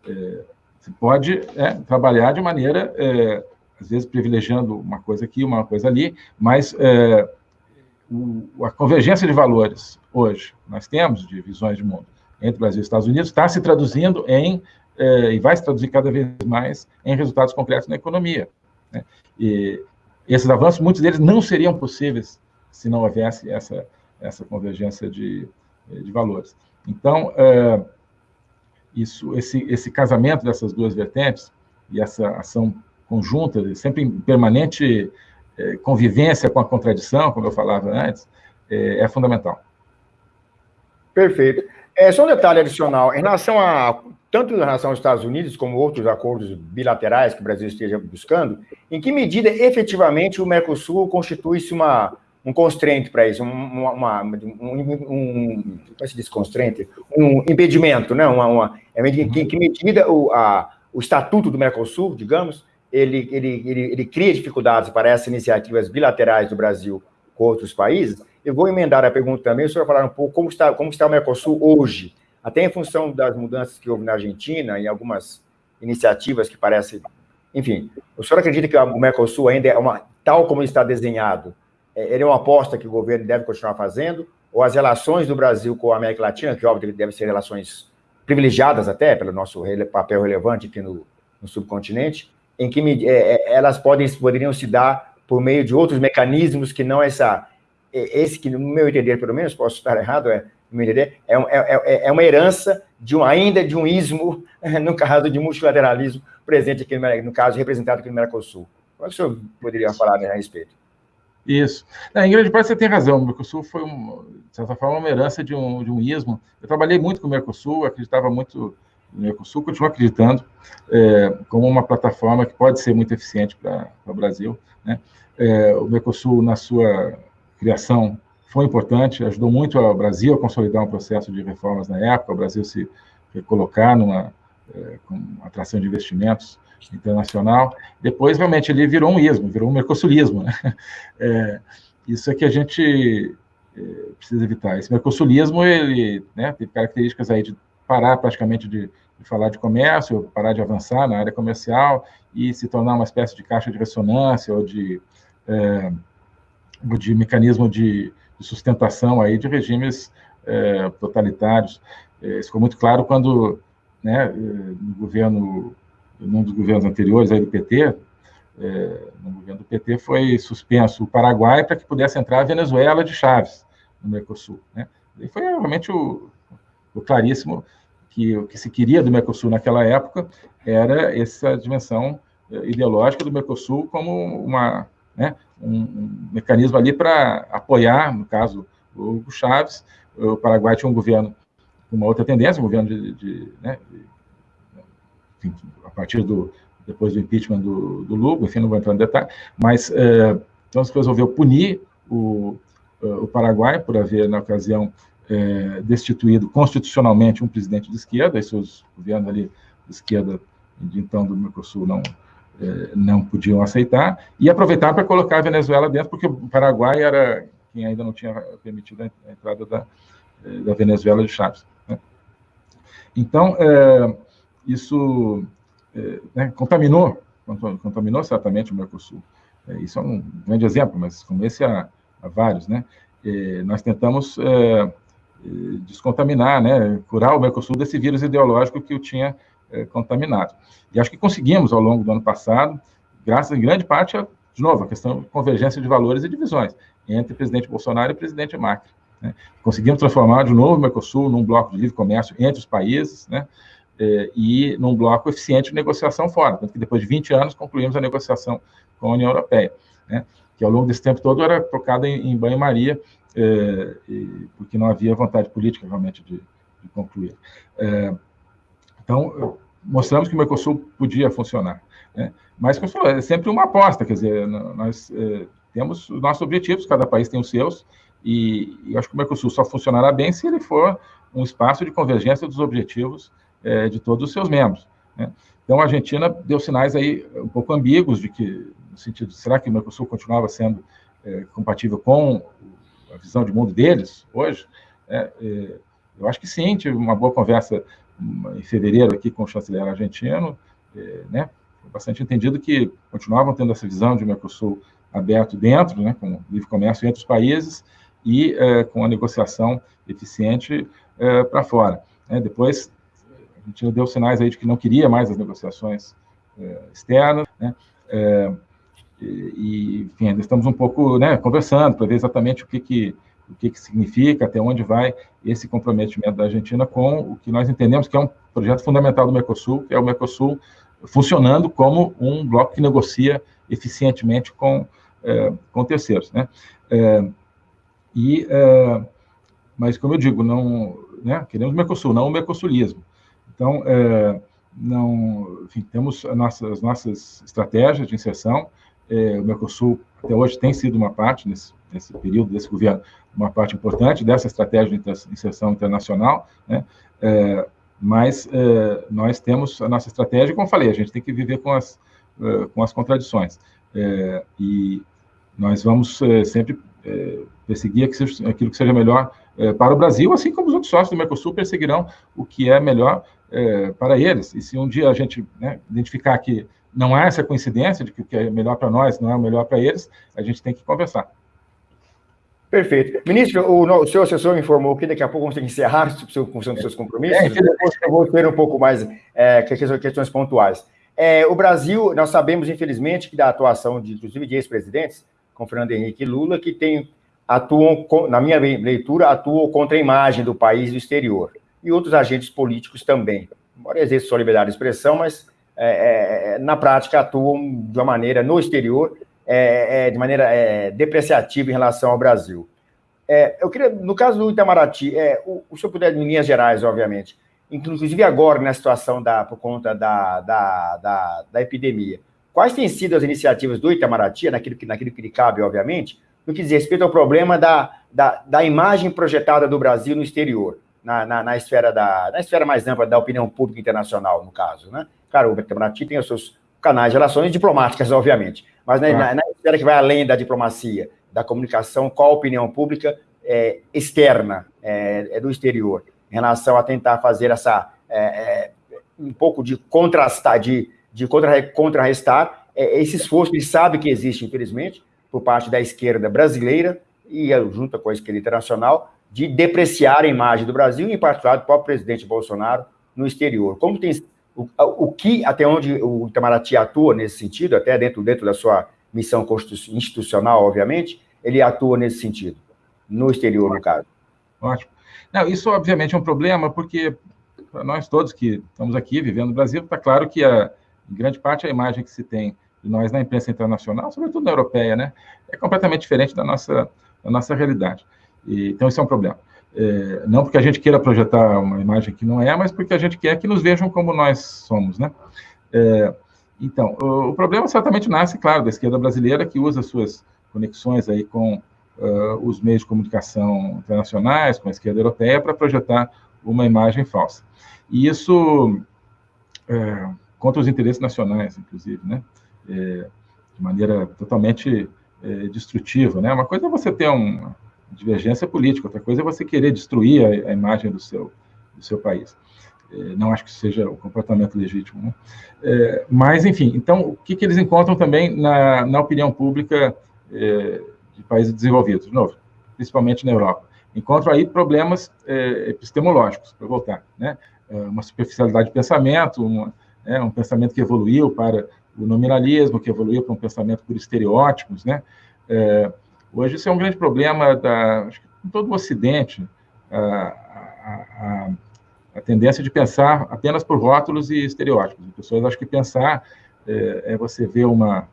É, você pode é, trabalhar de maneira, é, às vezes, privilegiando uma coisa aqui, uma coisa ali, mas é, o, a convergência de valores hoje nós temos de visões de mundo entre Brasil e Estados Unidos está se traduzindo em eh, e vai se traduzir cada vez mais em resultados concretos na economia. Né? E esses avanços, muitos deles não seriam possíveis se não houvesse essa essa convergência de, de valores. Então, eh, isso, esse, esse casamento dessas duas vertentes e essa ação conjunta, sempre em permanente é, convivência com a contradição, como eu falava antes, é, é fundamental. Perfeito. É, só um detalhe adicional, em relação a, tanto em relação aos Estados Unidos, como outros acordos bilaterais que o Brasil esteja buscando, em que medida efetivamente o Mercosul constitui-se uma, um constraint para isso, um, uma, um, é se diz constraint? Um impedimento, né? Uma, uma, em que medida o, a, o estatuto do Mercosul, digamos, ele, ele, ele, ele cria dificuldades para essas iniciativas bilaterais do Brasil com outros países. Eu vou emendar a pergunta também, o senhor falar um pouco como está, como está o Mercosul hoje, até em função das mudanças que houve na Argentina e algumas iniciativas que parecem... Enfim, o senhor acredita que o Mercosul ainda é uma... Tal como está desenhado, é, ele é uma aposta que o governo deve continuar fazendo, ou as relações do Brasil com a América Latina, que óbvio devem ser relações privilegiadas até, pelo nosso papel relevante aqui no, no subcontinente, em que é, é, elas podem, poderiam se dar por meio de outros mecanismos que não essa, é, esse que, no meu entender, pelo menos, posso estar errado, é, no meu entender, é, é, é uma herança de um, ainda de um ismo, no caso de multilateralismo, presente aqui, no, no caso, representado aqui no Mercosul. Como é que o senhor poderia falar a respeito? Isso. em grande parte você tem razão. O Mercosul foi, um, de certa forma, uma herança de um, de um ismo. Eu trabalhei muito com o Mercosul, acreditava muito o Mercosul continua acreditando é, como uma plataforma que pode ser muito eficiente para o Brasil. Né? É, o Mercosul, na sua criação, foi importante, ajudou muito o Brasil a consolidar um processo de reformas na época, o Brasil se colocar numa é, atração de investimentos internacional. Depois, realmente, ele virou um ismo, virou um mercosulismo. Né? É, isso é que a gente é, precisa evitar. Esse mercosulismo, ele né, características aí de parar praticamente de, de, falar de comércio, parar de avançar na área comercial e se tornar uma espécie de caixa de ressonância ou de, é, de mecanismo de, de, sustentação aí de regimes é, totalitários. É, isso ficou muito claro quando, né, no governo, num dos governos anteriores aí do PT, no governo do PT foi suspenso o Paraguai para que pudesse entrar a Venezuela de Chaves no Mercosul. Né? E foi realmente o, o claríssimo que o que se queria do Mercosul naquela época era essa dimensão eh, ideológica do Mercosul como uma, né, um, mecanismo ali para apoiar, no caso, o Hugo Chávez. O Paraguai tinha um governo com uma outra tendência, um governo de, de, né, de enfim, a partir do depois do impeachment do, do Lugo, enfim, não vou entrar no detalhe, mas é, então se resolveu punir o, o Paraguai por haver na ocasião é, destituído constitucionalmente um presidente de esquerda, e seus governos ali de esquerda, de então do Mercosul, não, é, não podiam aceitar, e aproveitar para colocar a Venezuela dentro, porque o Paraguai era quem ainda não tinha permitido a entrada da, é, da Venezuela de Chaves. Né? Então, é, isso né, contaminou, contaminou certamente o Mercosul. isso é um grande exemplo, mas como esse há, há vários, né? nós tentamos descontaminar, né, curar o Mercosul desse vírus ideológico que o tinha contaminado. E acho que conseguimos ao longo do ano passado, graças em grande parte a, de novo, a questão de convergência de valores e divisões entre o presidente Bolsonaro e o presidente Macri. Né? Conseguimos transformar de novo o Mercosul num bloco de livre comércio entre os países, né? É, e num bloco eficiente de negociação fora. Tanto que depois de 20 anos concluímos a negociação com a União Europeia, né? que ao longo desse tempo todo era tocada em, em banho-maria, é, porque não havia vontade política realmente de, de concluir. É, então, mostramos que o Mercosul podia funcionar. Né? Mas, como falou, é sempre uma aposta, quer dizer, nós é, temos os nossos objetivos, cada país tem os seus, e, e acho que o Mercosul só funcionará bem se ele for um espaço de convergência dos objetivos é, de todos os seus membros. Né? Então, a Argentina deu sinais aí um pouco ambíguos de que, no sentido, será que o Mercosul continuava sendo é, compatível com a visão de mundo deles hoje? É, é eu acho que sim, tive uma boa conversa em fevereiro aqui com o chanceler argentino, é, né? bastante entendido que continuavam tendo essa visão de Mercosul aberto dentro, né, com livre comércio entre os países e é, com a negociação eficiente é, para fora. Né. Depois, a gente deu sinais aí de que não queria mais as negociações é, externas, né, e, enfim, ainda estamos um pouco né, conversando para ver exatamente o que, que o que, que significa, até onde vai esse comprometimento da Argentina com o que nós entendemos que é um projeto fundamental do Mercosul, que é o Mercosul funcionando como um bloco que negocia eficientemente com, é, com terceiros. Né? É, e, é, mas, como eu digo, não, né, queremos o Mercosul, não o mercosulismo. Então, não, enfim, temos as nossas estratégias de inserção, é, o Mercosul até hoje tem sido uma parte, nesse, nesse período desse governo, uma parte importante dessa estratégia de inserção internacional, né? É, mas é, nós temos a nossa estratégia, como falei, a gente tem que viver com as, é, com as contradições. É, e nós vamos é, sempre perseguir aquilo que seja melhor para o Brasil, assim como os outros sócios do Mercosul perseguirão o que é melhor para eles. E se um dia a gente né, identificar que não há essa coincidência de que o que é melhor para nós não é o melhor para eles, a gente tem que conversar. Perfeito. Ministro, o, o seu assessor informou que daqui a pouco vamos ter que encerrar a função dos seus compromissos. É, depois eu vou ter um pouco mais é, questões pontuais. É, o Brasil, nós sabemos, infelizmente, que da atuação, de, inclusive, de ex-presidentes, como Fernando Henrique e Lula, que tem, atuam, na minha leitura, atuam contra a imagem do país do exterior. E outros agentes políticos também. Embora exista sua liberdade de expressão, mas é, é, na prática atuam de uma maneira no exterior é, é, de maneira é, depreciativa em relação ao Brasil. É, eu queria, no caso do Itamaraty, é, o, o senhor puder, em linhas gerais, obviamente, inclusive agora, na situação da, por conta da, da, da, da epidemia, quais têm sido as iniciativas do Itamaraty, naquilo que, naquilo que lhe cabe, obviamente, no que diz respeito ao problema da, da, da imagem projetada do Brasil no exterior, na, na, na, esfera da, na esfera mais ampla da opinião pública internacional, no caso, né? Claro, o Itamaraty tem os seus canais de relações diplomáticas, obviamente, mas na, na, na esfera que vai além da diplomacia, da comunicação com a opinião pública é, externa, é, é, do exterior, em relação a tentar fazer essa é, é um pouco de contrastar, de, de contra, contrarrestar é, esse esforço que sabe que existe, infelizmente, por parte da esquerda brasileira e junto com a esquerda internacional, de depreciar a imagem do Brasil, em particular do próprio presidente Bolsonaro, no exterior. Como tem o, o que, até onde o Itamaraty atua nesse sentido, até dentro, dentro da sua missão institucional, obviamente, ele atua nesse sentido, no exterior, no caso. Ótimo. Não, isso, obviamente, é um problema, porque para nós todos que estamos aqui vivendo no Brasil, está claro que, a, em grande parte, a imagem que se tem de nós na imprensa internacional, sobretudo na europeia, né, é completamente diferente da nossa, da nossa realidade. E, então, isso é um problema. É, não porque a gente queira projetar uma imagem que não é, mas porque a gente quer que nos vejam como nós somos, né? É, então, o, o, problema certamente nasce, claro, da esquerda brasileira, que usa suas conexões aí com uh, os meios de comunicação internacionais, com a esquerda europeia, para projetar uma imagem falsa. E isso é, contra os interesses nacionais, inclusive, né? É, de maneira totalmente é, destrutiva, né? Uma coisa é você ter um divergência política, outra coisa é você querer destruir a, a imagem do seu, do seu país. não acho que seja o comportamento legítimo. Né? É, mas, enfim, então, o que, que eles encontram também na, na opinião pública é, de países desenvolvidos, de novo, principalmente na Europa? Encontram aí problemas é, epistemológicos, para voltar, né? É, uma superficialidade de pensamento, uma, é, um pensamento que evoluiu para o nominalismo, que evoluiu para um pensamento por estereótipos, né? Hoje isso é um grande problema da, acho que em todo o Ocidente, a, a, a tendência de pensar apenas por rótulos e estereótipos. As pessoas acham que pensar é, é você ver uma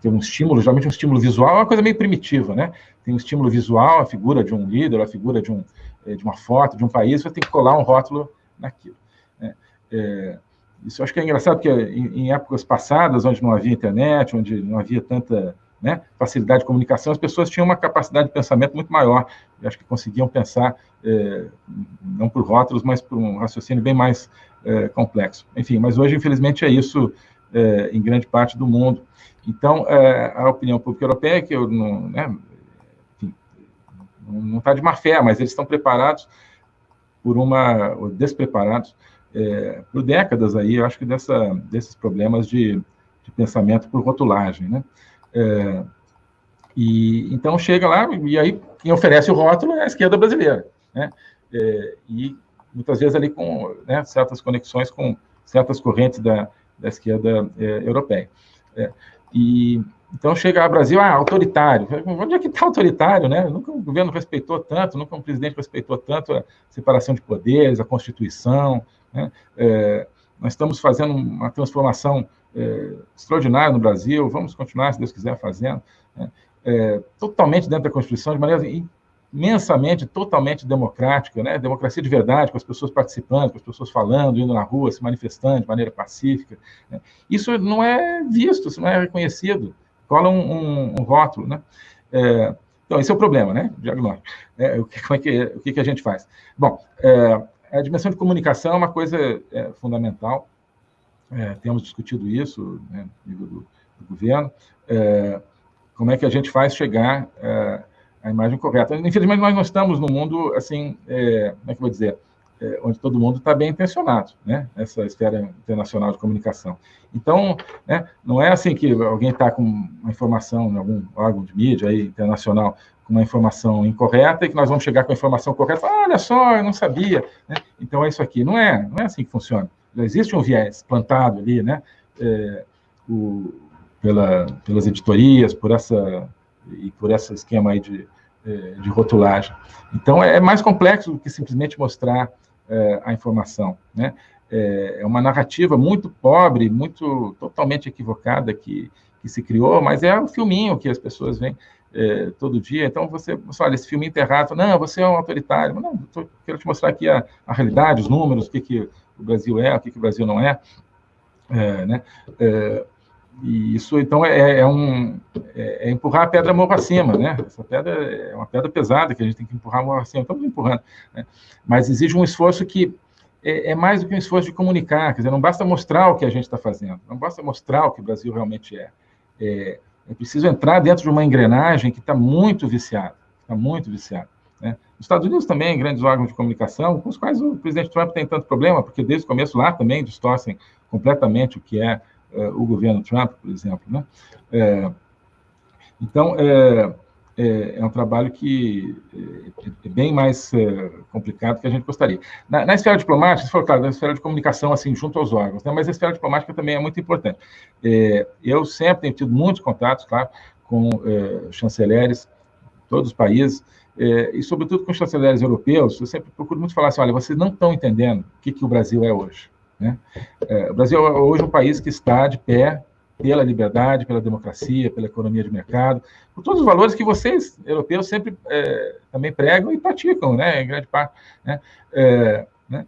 ter um estímulo, geralmente um estímulo visual, é uma coisa meio primitiva, né? Tem um estímulo visual, a figura de um líder, a figura de, um, é, de uma foto, de um país, você tem que colar um rótulo naquilo. Né? É, isso acho que é engraçado, porque em, em, épocas passadas, onde não havia internet, onde não havia tanta né, facilidade de comunicação, as pessoas tinham uma capacidade de pensamento muito maior. Eu acho que conseguiam pensar, é, não por rótulos, mas por um raciocínio bem mais é, complexo. Enfim, mas hoje, infelizmente, é isso é, em grande parte do mundo. Então, é, a opinião pública europeia, que eu não, né, não está de má fé, mas eles estão preparados por uma, ou despreparados, é, por décadas aí, eu acho que dessa, desses problemas de, de pensamento por rotulagem, né? É, e então chega lá e aí quem oferece o rótulo é a esquerda brasileira, né? É, e muitas vezes ali com né, certas conexões com certas correntes da, da esquerda é, europeia. É, e então chega ao Brasil, ah, autoritário. Onde é que está autoritário, né? Nunca um governo respeitou tanto, nunca um presidente respeitou tanto a separação de poderes, a Constituição. Né? É, nós estamos fazendo uma transformação é, extraordinária no Brasil, vamos continuar, se Deus quiser, fazendo, né? é, totalmente dentro da Constituição, de maneira imensamente, totalmente democrática, né? democracia de verdade, com as pessoas participando, com as pessoas falando, indo na rua, se manifestando de maneira pacífica. Né? Isso não é visto, isso não é reconhecido, cola um, um, um rótulo. Né? É, então, esse é o problema, né? Diagnóstico. É, o, que, é que, o que, que a gente faz? Bom, é, a dimensão de comunicação é uma coisa é, fundamental, é, temos discutido isso né, no nível do, do governo, é, como é que a gente faz chegar é, a imagem correta. Infelizmente, nós não estamos no mundo, assim, é, como é que eu vou dizer, é, onde todo mundo está bem intencionado, né? Essa esfera internacional de comunicação. Então, né, não é assim que alguém está com uma informação em algum órgão de mídia aí, internacional com uma informação incorreta e que nós vamos chegar com a informação correta olha só, eu não sabia. Né? Então, é isso aqui. Não é, não é assim que funciona já existe um viés plantado ali, né? É, o, pela, pelas editorias, por essa e por esse esquema aí de, é, de rotulagem. Então, é, é mais complexo do que simplesmente mostrar é, a informação, né? É, é uma narrativa muito pobre, muito totalmente equivocada que, que se criou, mas é um filminho que as pessoas veem é, todo dia. Então, você, você olha, esse filme enterrado, não, você é um autoritário. Não, tô, quero te mostrar aqui a, a realidade, os números, o que, que o Brasil é, o que, que o Brasil não é. é né? É, e isso, então, é, é um, é, é, empurrar a pedra morro acima, né? Essa pedra é uma pedra pesada que a gente tem que empurrar morro acima. Estamos empurrando, né? Mas exige um esforço que é, é, mais do que um esforço de comunicar, quer dizer, não basta mostrar o que a gente está fazendo, não basta mostrar o que o Brasil realmente é. É, é preciso entrar dentro de uma engrenagem que está muito viciada, está muito viciada. Né? Os Estados Unidos também, grandes órgãos de comunicação, com os quais o presidente Trump tem tanto problema, porque desde o começo lá também distorcem completamente o que é uh, o governo Trump, por exemplo. Né? É, então, é, é, é, um trabalho que é, bem mais complicado que a gente gostaria. Na, na esfera diplomática, se for claro, na esfera de comunicação, assim, junto aos órgãos, né? mas a esfera diplomática também é muito importante. Eu sempre tenho tido muitos contatos, claro, com chanceleres de todos os países, é, e sobretudo com os chanceleres europeus, eu sempre procuro muito falar assim, olha, vocês não estão entendendo o que, que o Brasil é hoje. Né? É, o Brasil é hoje um país que está de pé pela liberdade, pela democracia, pela economia de mercado, por todos os valores que vocês, europeus, sempre é, também pregam e praticam, né, em grande parte. Né? É, né?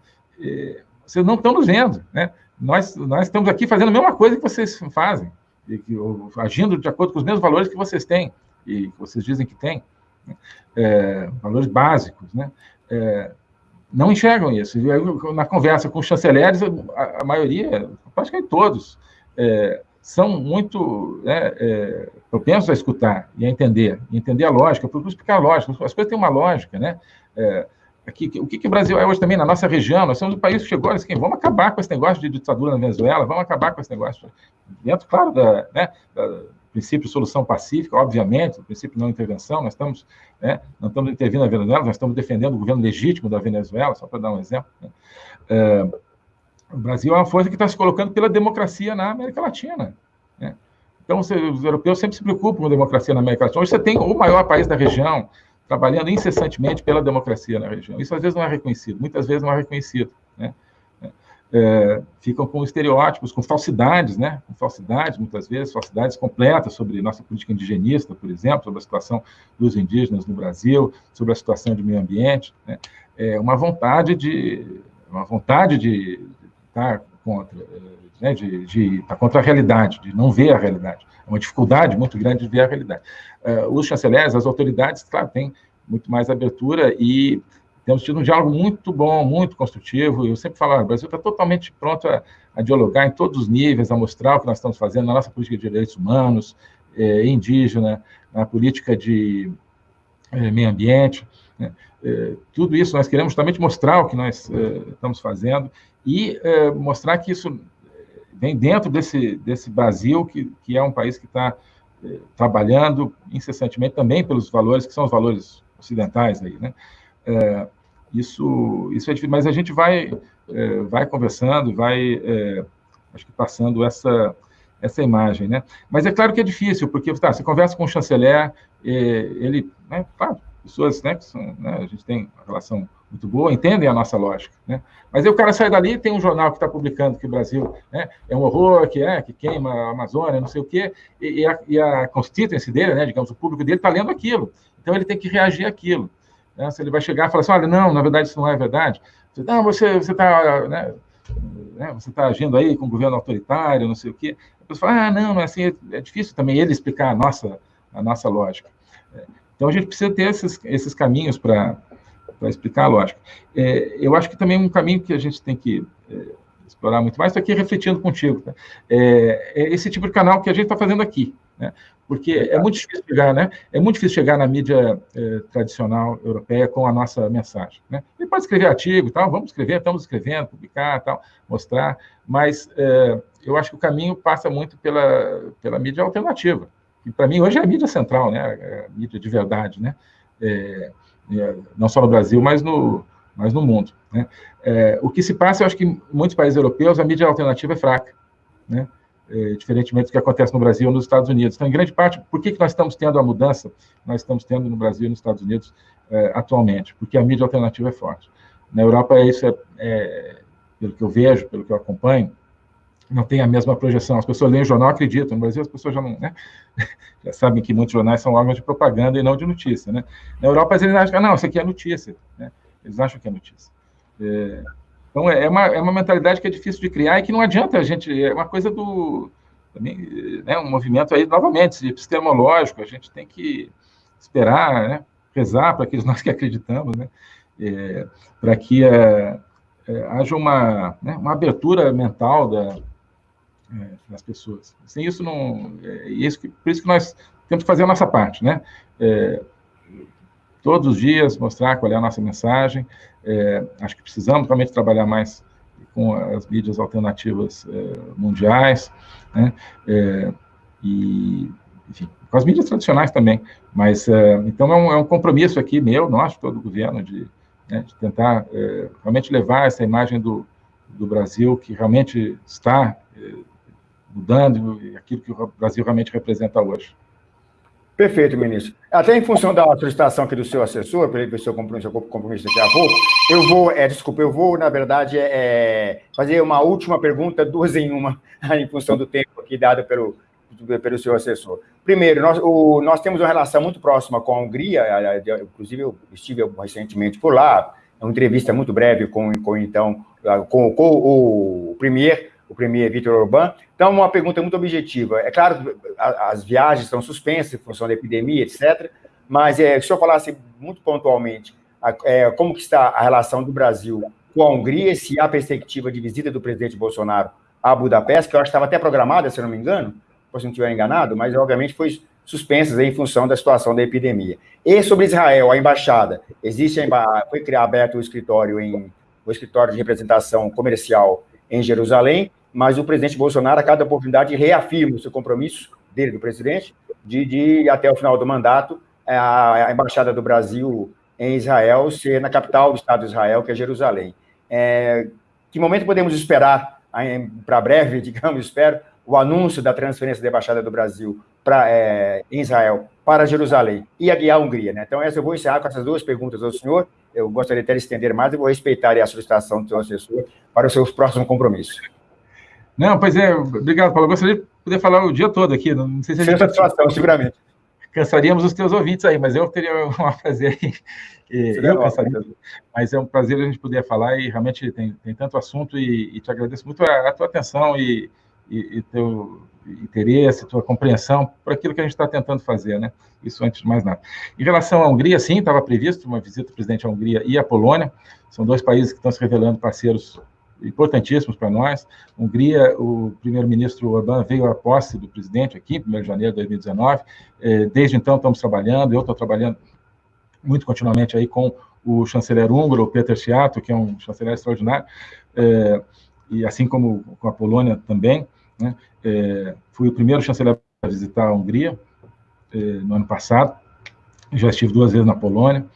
vocês não estão nos vendo. Né? Nós, nós estamos aqui fazendo a mesma coisa que vocês fazem, e que, agindo de acordo com os mesmos valores que vocês têm, e que vocês dizem que têm é, valores básicos, né? É, não enxergam isso. Na conversa com os chanceleres, a, a maioria, praticamente todos, é, são muito né, é, propensos a escutar e a entender, entender a lógica, procuro explicar a lógica. As coisas têm uma lógica, né? É, aqui, o que, que o Brasil é hoje também na nossa região, nós somos um país que chegou assim, vamos acabar com esse negócio de ditadura na Venezuela, vamos acabar com esse negócio, dentro, claro, da, né, da princípio solução pacífica, obviamente, o princípio não intervenção, nós estamos, né, não estamos intervindo na Venezuela, nós estamos defendendo o governo legítimo da Venezuela, só para dar um exemplo. Né? É, o Brasil é uma força que está se colocando pela democracia na América Latina. Né? Então, os europeus sempre se preocupam com a democracia na América Latina. Hoje você tem o maior país da região trabalhando incessantemente pela democracia na região. Isso às vezes não é reconhecido, muitas vezes não é reconhecido. Né? É, ficam com estereótipos, com falsidades, né? Com falsidades, muitas vezes, falsidades completas sobre nossa política indigenista, por exemplo, sobre a situação dos indígenas no Brasil, sobre a situação de meio ambiente. Né? É uma vontade de uma vontade de estar contra, né? de, de estar contra a realidade, de não ver a realidade. É uma dificuldade muito grande de ver a realidade. Uh, os chanceleres, as autoridades, claro, têm muito mais abertura e temos tido um diálogo muito bom, muito construtivo. Eu sempre falo, o Brasil está totalmente pronto a, a, dialogar em todos os níveis, a mostrar o que nós estamos fazendo na nossa política de direitos humanos, eh, indígena, na política de eh, meio ambiente. Né? Eh, tudo isso nós queremos justamente mostrar o que nós estamos fazendo e mostrar que isso vem dentro desse, desse Brasil, que, que é um país que está trabalhando incessantemente também pelos valores que são os valores ocidentais aí, né? É, isso, isso é difícil, mas a gente vai, é, vai conversando, vai, é, acho que passando essa, essa imagem, né? Mas é claro que é difícil, porque tá, você conversa com o chanceler, ele, né, claro, pessoas, né, que são, né, a gente tem uma relação muito boa, entendem a nossa lógica, né? Mas aí o cara sai dali tem um jornal que está publicando que o Brasil né, é um horror, que é, que queima a Amazônia, não sei o quê, e, e a, e a constituency dele, né, digamos, o público dele está lendo aquilo, então ele tem que reagir àquilo. Né? Se ele vai chegar e falar assim, olha, não, na verdade isso não é verdade. Não, você está né, né, você tá agindo aí com o governo autoritário, não sei o quê. A pessoa fala, ah, não, não é assim, é difícil também ele explicar a nossa, a nossa lógica. Então a gente precisa ter esses, esses caminhos para explicar a lógica. É, eu acho que também um caminho que a gente tem que é, explorar muito mais, estou aqui refletindo contigo, tá? é, é, esse tipo de canal que a gente está fazendo aqui. Né? porque é muito difícil chegar, né? É muito difícil chegar na mídia eh, tradicional europeia com a nossa mensagem, né? Ele pode escrever artigo, tal, vamos escrever, estamos escrevendo, publicar, tal, mostrar, mas eh, eu acho que o caminho passa muito pela pela mídia alternativa, que para mim hoje é a mídia central, né? A mídia de verdade, né? É, é, não só no Brasil, mas no mas no mundo, né? É, o que se passa, eu acho que em muitos países europeus a mídia alternativa é fraca, né? É, diferentemente do que acontece no Brasil ou nos Estados Unidos. Então, em grande parte, por que, que nós estamos tendo a mudança nós estamos tendo no Brasil e nos Estados Unidos é, atualmente? Porque a mídia alternativa é forte. Na Europa, isso é, é, pelo que eu vejo, pelo que eu acompanho, não tem a mesma projeção. As pessoas leem o jornal acreditam. No Brasil, as pessoas já não, né? já sabem que muitos jornais são órgãos de propaganda e não de notícia, né? Na Europa, eles acham que, ah, não, isso aqui é notícia, né? Eles acham que é notícia. É, então, é, é uma, é uma mentalidade que é difícil de criar e que não adianta a gente. É uma coisa do. Né, um movimento aí, novamente, epistemológico. A gente tem que esperar, né, rezar para aqueles nós que acreditamos, né, é, para que é, é, haja uma, né, uma abertura mental da, é, das pessoas. Sem isso, não. É, isso que, por isso que nós temos que fazer a nossa parte, né? É, todos os dias mostrar qual é a nossa mensagem. É, acho que precisamos realmente trabalhar mais com as mídias alternativas é, mundiais, né? É, e, enfim, com as mídias tradicionais também. Mas, é, então, é um, é um, compromisso aqui meu, nosso, todo o governo, de, né, de tentar é, realmente levar essa imagem do, do Brasil, que realmente está mudando, aquilo que o Brasil realmente representa hoje. Perfeito, ministro. Até em função da solicitação aqui do seu assessor, para ele ver seu compromisso, daqui a pouco, eu vou, é, desculpa, eu vou, na verdade, é, é fazer uma última pergunta, duas em uma, em função do tempo aqui dado pelo, pelo seu assessor. Primeiro, nós, o, nós temos uma relação muito próxima com a Hungria, inclusive eu estive recentemente por lá, uma entrevista muito breve com, com então, com, com o premier o premier Vitor Orbán. Então, uma pergunta muito objetiva. É claro as viagens estão suspensas em função da epidemia, etc., mas é, se eu falasse muito pontualmente é, como que está a relação do Brasil com a Hungria, se há perspectiva de visita do presidente Bolsonaro a Budapeste, que eu acho que estava até programada, se eu não me engano, se não estiver enganado, mas obviamente foi suspensas em função da situação da epidemia. E sobre Israel, a embaixada, existe a, foi criado aberto o escritório em o escritório de representação comercial em Jerusalém, mas o presidente Bolsonaro, a cada oportunidade, reafirma o seu compromisso dele, do presidente, de, de até o final do mandato, a, a embaixada do Brasil em Israel ser na capital do Estado de Israel, que é Jerusalém. É, que momento podemos esperar, para breve, digamos, espero, o anúncio da transferência da embaixada do Brasil para é, Israel para Jerusalém e a, a Hungria, né? Então, essa eu vou encerrar com essas duas perguntas ao senhor. Eu gostaria de estender mais e vou respeitar a solicitação do seu assessor para os seus próximos compromissos. Não, pois é, obrigado, Paulo. Eu gostaria de poder falar o dia todo aqui. Não sei se a gente. satisfação, seguramente. Cansaríamos os teus ouvintes aí, mas eu teria um prazer. eu cansaria, mas é um prazer a gente poder falar e realmente tem, tem tanto assunto e, e te agradeço muito a, a tua atenção e, e, e teu interesse, tua compreensão por aquilo que a gente está tentando fazer, né? Isso antes de mais nada. Em relação à Hungria, sim, estava previsto uma visita do presidente à Hungria e à Polônia. São dois países que estão se revelando parceiros importantíssimos para nós. Hungria, o primeiro-ministro Orbán veio à posse do presidente aqui, 1 de janeiro de 2019. É, desde então estamos trabalhando, eu estou trabalhando muito continuamente aí com o chanceler húngaro, o Peter Sziato, que é um chanceler extraordinário, é, e assim como com a Polônia também. Né? É, fui o primeiro chanceler a visitar a Hungria é, no ano passado, já estive duas vezes na Polônia,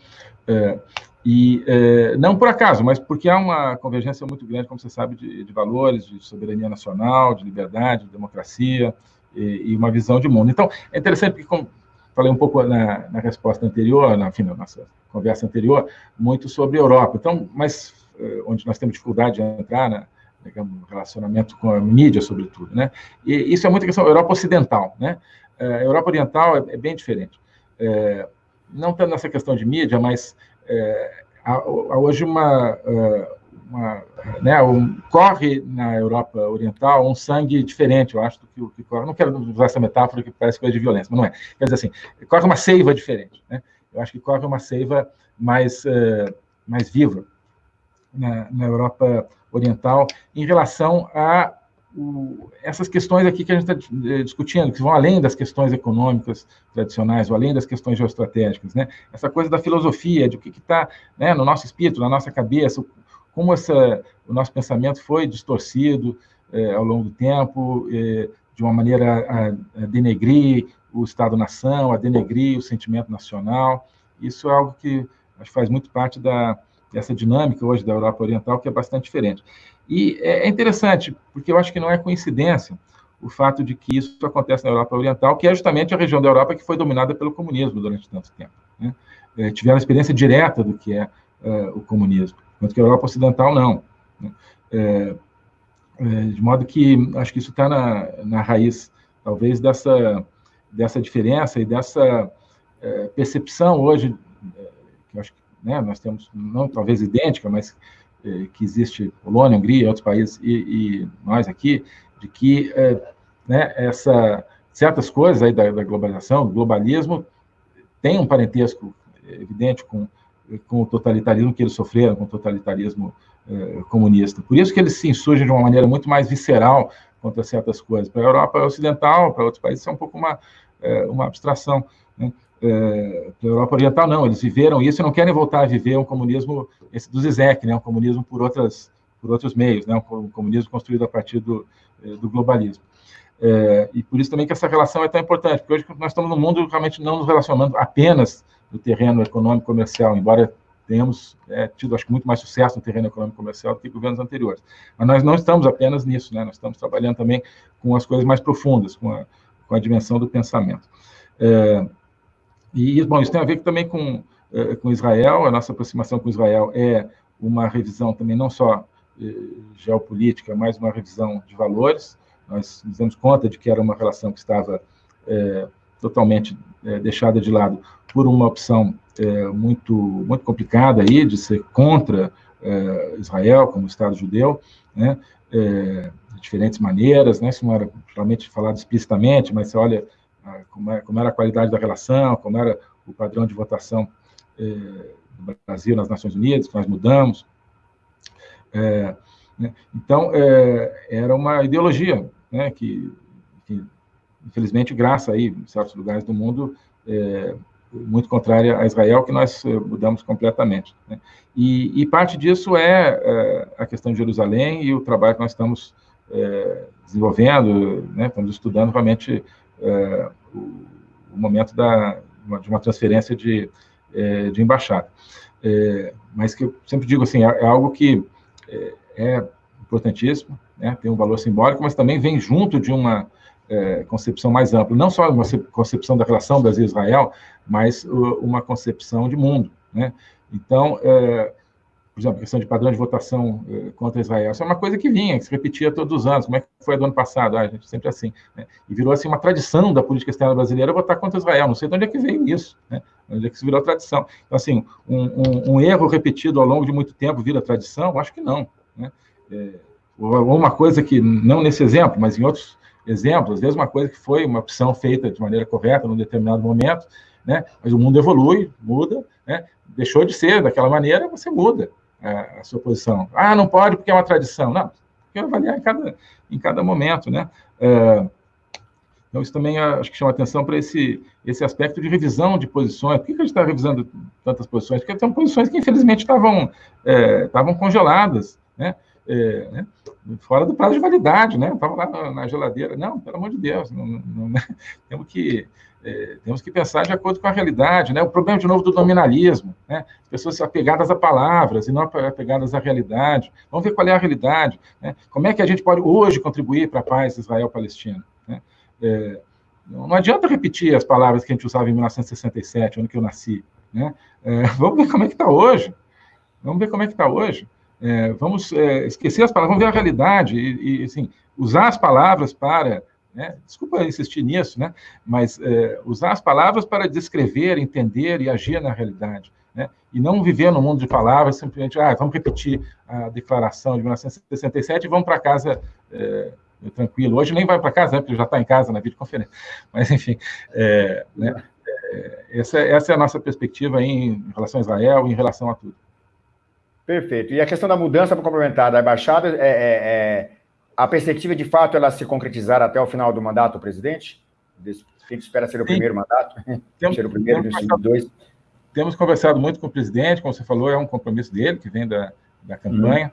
é, e é, não por acaso, mas porque há uma convergência muito grande, como você sabe, de, de valores, de soberania nacional, de liberdade, de democracia e, e, uma visão de mundo. Então, é interessante porque, como falei um pouco na, na resposta anterior, na, enfim, na nossa conversa anterior, muito sobre a Europa. Então, mas é, onde nós temos dificuldade de entrar na, digamos, relacionamento com a mídia, sobretudo, né? E isso é muita questão Europa Ocidental, né? É, a Europa Oriental é, é bem diferente. É, não tanto nessa questão de mídia, mas é, há, há, hoje uma, é, uma né, um, corre na Europa Oriental um sangue diferente, eu acho, do que que corre. Não quero usar essa metáfora que parece coisa de violência, mas não é. Quer dizer assim, corre uma seiva diferente, né? Eu acho que corre uma seiva mais, mais viva na, na Europa Oriental em relação a o, essas questões aqui que a gente está eh, discutindo, que vão além das questões econômicas tradicionais, ou além das questões geoestratégicas, né? Essa coisa da filosofia, de o que está né, no nosso espírito, na nossa cabeça, como essa, o nosso pensamento foi distorcido eh, ao longo do tempo, eh, de uma maneira a, a denegrir o Estado-nação, a denegrir o sentimento nacional. Isso é algo que acho que faz muito parte da, dessa dinâmica hoje da Europa Oriental, que é bastante diferente. E é, é interessante, porque eu acho que não é coincidência o fato de que isso acontece na Europa Oriental, que é justamente a região da Europa que foi dominada pelo comunismo durante tanto tempo. Né? É, tiveram experiência direta do que é, é, o comunismo, enquanto que a Europa Ocidental não. Né? É, é de modo que acho que isso está na, na raiz, talvez, dessa, dessa diferença e dessa é, percepção hoje, que acho que né, nós temos, não talvez idêntica, mas eh, que existe Polônia, Hungria, outros países, e, e nós aqui, de que eh, né, essa, certas coisas aí da, da, globalização, do globalismo, tem um parentesco evidente com, com o totalitarismo que eles sofreram, com o totalitarismo eh, comunista. Por isso que eles se insurgem de uma maneira muito mais visceral contra certas coisas. Para a Europa Ocidental, para outros países, é um pouco uma, uma abstração. Né? É, da Europa Oriental, não, eles viveram isso e não querem voltar a viver um comunismo, esse do Zizek, né, um comunismo por, outras, por outros meios, né, um comunismo construído a partir do, é, do globalismo. É, e por isso também que essa relação é tão importante, porque hoje nós estamos num mundo realmente não nos relacionando apenas no terreno econômico comercial, embora tenhamos é, tido, acho que, muito mais sucesso no terreno econômico comercial do que governos anteriores. Mas nós não estamos apenas nisso, né? nós estamos trabalhando também com as coisas mais profundas, com a, com a dimensão do pensamento. É, e, bom, isso tem a ver também com, eh, com Israel, a nossa aproximação com Israel é uma revisão também não só eh, geopolítica, mas uma revisão de valores. Nós nos damos conta de que era uma relação que estava é, totalmente é, deixada de lado por uma opção é, muito, muito complicada aí, de ser contra Israel como Estado judeu, né, de diferentes maneiras, né, isso não era realmente falado explicitamente, mas você olha como, é, como, era a qualidade da relação, como era o padrão de votação eh, do Brasil nas Nações Unidas, que nós mudamos. É, né? Então, é, era uma ideologia né, que, que infelizmente, graça aí, em certos lugares do mundo, é, muito contrária a Israel, que nós eh, mudamos completamente. Né? E, e, parte disso é, é, a questão de Jerusalém e o trabalho que nós estamos é, desenvolvendo, né? estamos estudando realmente é, o, o, momento da, de uma transferência de, é, de embaixada. É, mas que eu sempre digo assim, é, é algo que é, importantíssimo, né? tem um valor simbólico, mas também vem junto de uma é, concepção mais ampla, não só uma concepção da relação Brasil-Israel, mas uma concepção de mundo. Né? Então, é, por exemplo, questão de padrão de votação é, contra Israel, isso é uma coisa que vinha, que se repetia todos os anos. Como é que foi do ano passado? Ah, a gente sempre assim. Né? E virou assim uma tradição da política externa brasileira votar contra Israel. Não sei de onde é que veio isso, né? onde é que isso virou tradição. Então, assim, um, um, um erro repetido ao longo de muito tempo vira tradição? Acho que não. Né? É, ou uma coisa que, não nesse exemplo, mas em outros exemplo, às vezes uma coisa que foi uma opção feita de maneira correta num determinado momento, né? Mas o mundo evolui, muda, né? Deixou de ser daquela maneira, você muda a, a sua posição. Ah, não pode porque é uma tradição. Não, que avaliar em cada, em cada momento, né? É, então, isso também acho que chama atenção para esse, esse aspecto de revisão de posições. Por que, que a gente está revisando tantas posições? Porque são posições que, infelizmente, estavam, é, estavam congeladas, né? É, né? Fora do prazo de validade, né? Estava lá na, geladeira. Não, pelo amor de Deus, não, não, né? temos, que, é, temos que pensar de acordo com a realidade. Né? O problema, de novo, do nominalismo, né? As pessoas apegadas a palavras e não apegadas à realidade. Vamos ver qual é a realidade. Né? Como é que a gente pode hoje contribuir para a paz Israel-Palestina? Né? É, não adianta repetir as palavras que a gente usava em 1967, ano que eu nasci. Né? É, vamos ver como é que está hoje. Vamos ver como é que está hoje. É, vamos é, esquecer as palavras, vamos ver a realidade e, e assim, usar as palavras para, né, desculpa insistir nisso, né, mas é, usar as palavras para descrever, entender e agir na realidade. Né, e não viver no mundo de palavras, simplesmente, ah, vamos repetir a declaração de 1967 e vamos para casa é, tranquilo. Hoje nem vai para casa, né, porque já está em casa na videoconferência. Mas, enfim, é, né, é, essa, essa é a nossa perspectiva em relação a Israel, em relação a tudo. Perfeito. E a questão da mudança para complementar da embaixada, é, é, é, a perspectiva de fato ela se concretizar até o final do mandato do presidente? A gente espera ser o Sim. primeiro mandato? Temos, ser o primeiro dos dois? Temos conversado muito com o presidente, como você falou, é um compromisso dele, que vem da, da campanha.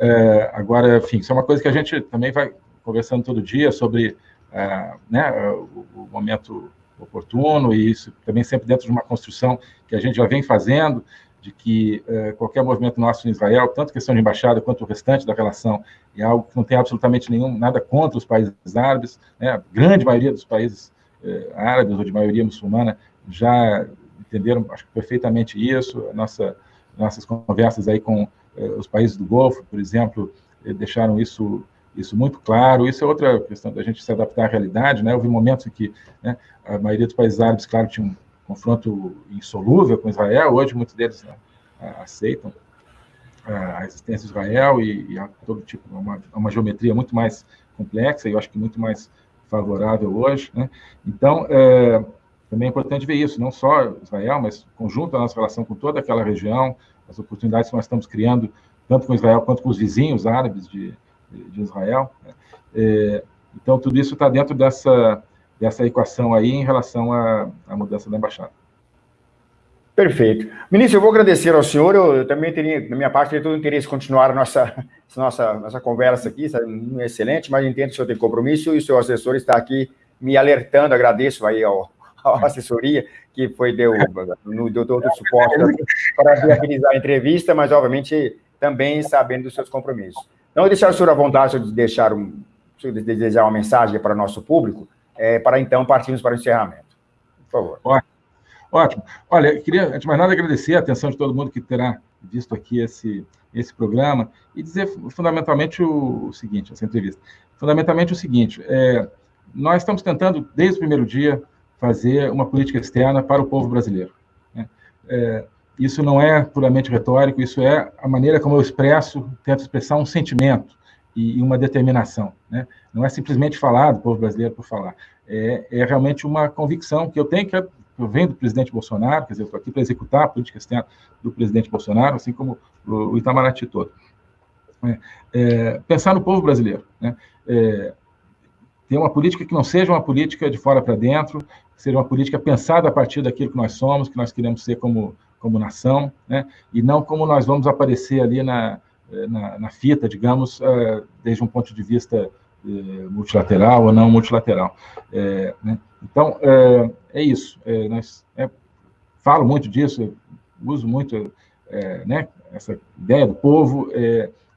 Uhum. É, agora, enfim, isso é uma coisa que a gente também vai conversando todo dia sobre uh, né, o, o momento oportuno, e isso também sempre dentro de uma construção que a gente já vem fazendo, de que eh, qualquer movimento nosso em Israel, tanto questão de embaixada quanto o restante da relação, é algo que não tem absolutamente nenhum nada contra os países árabes, né? a grande maioria dos países eh, árabes ou de maioria muçulmana já entenderam, acho perfeitamente isso, nossa, nossas conversas aí com eh, os países do Golfo, por exemplo, deixaram isso isso muito claro. Isso é outra questão da gente se adaptar à realidade, né? Houve momentos em que né, a maioria dos países árabes, claro, tinham confronto insolúvel com Israel. Hoje, muitos deles né, aceitam a existência de Israel e, e todo tipo, uma, uma geometria muito mais complexa e eu acho que muito mais favorável hoje. Né? Então, é, também é importante ver isso, não só Israel, mas conjunto a nossa relação com toda aquela região, as oportunidades que nós estamos criando, tanto com Israel quanto com os vizinhos árabes de, de Israel. Né? É, então, tudo isso está dentro dessa dessa equação aí em relação à, à mudança da embaixada. Perfeito. Ministro, eu vou agradecer ao senhor, eu também teria, da minha parte, teria todo o interesse em continuar nossa, nossa, nossa conversa aqui, sabe? É excelente, mas entendo que o senhor tem compromisso e o seu assessor está aqui me alertando, agradeço aí ao, à assessoria, que foi, deu, no, deu todo o suporte para viabilizar a entrevista, mas, obviamente, também sabendo dos seus compromissos. Não deixar o senhor à vontade de deixar um, de desejar uma mensagem para o nosso público, é, para então partirmos para o encerramento. Por favor. Ótimo. Ótimo. Olha, queria, antes de mais nada, agradecer a atenção de todo mundo que terá visto aqui esse, esse programa e dizer fundamentalmente o, o seguinte, essa entrevista. Fundamentalmente o seguinte, é, nós estamos tentando, desde o primeiro dia, fazer uma política externa para o povo brasileiro. Né? É, isso não é puramente retórico, isso é a maneira como eu expresso, tento expressar um sentimento, e, uma determinação. Né? Não é simplesmente falar do povo brasileiro por falar. É, é realmente uma convicção que eu tenho, que eu venho do presidente Bolsonaro, quer dizer, estou aqui para executar a política externa do presidente Bolsonaro, assim como o, o Itamaraty todo. É, é, pensar no povo brasileiro. Né? É, ter uma política que não seja uma política de fora para dentro, que seja uma política pensada a partir daquilo que nós somos, que nós queremos ser como, como nação, né? e não como nós vamos aparecer ali na, na, na fita, digamos, uh, desde um ponto de vista uh, multilateral ou não multilateral. É, né? Então, é, é isso. É, nós, falo muito disso, uso muito né, essa ideia do povo.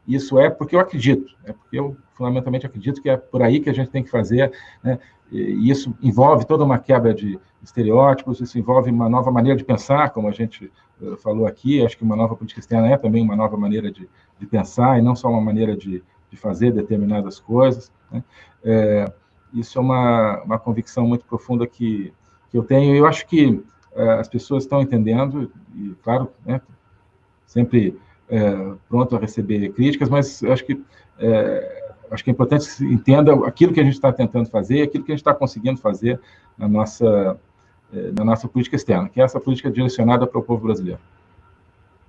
isso é porque eu acredito, é porque eu fundamentalmente acredito que é por aí que a gente tem que fazer, né? e isso envolve toda uma quebra de estereótipos, isso envolve uma nova maneira de pensar, como a gente falou aqui, acho que uma nova política externa é também uma nova maneira de, de pensar, e não só uma maneira de, de fazer determinadas coisas. Né? É, isso é uma, uma convicção muito profunda que, que eu tenho, e eu acho que é, as pessoas estão entendendo, e claro, né, sempre é, pronto a receber críticas, mas acho que acho que é importante que se entenda aquilo que a gente está tentando fazer, aquilo que a gente está conseguindo fazer na nossa, eh, na nossa política externa, que é essa política direcionada para o povo brasileiro.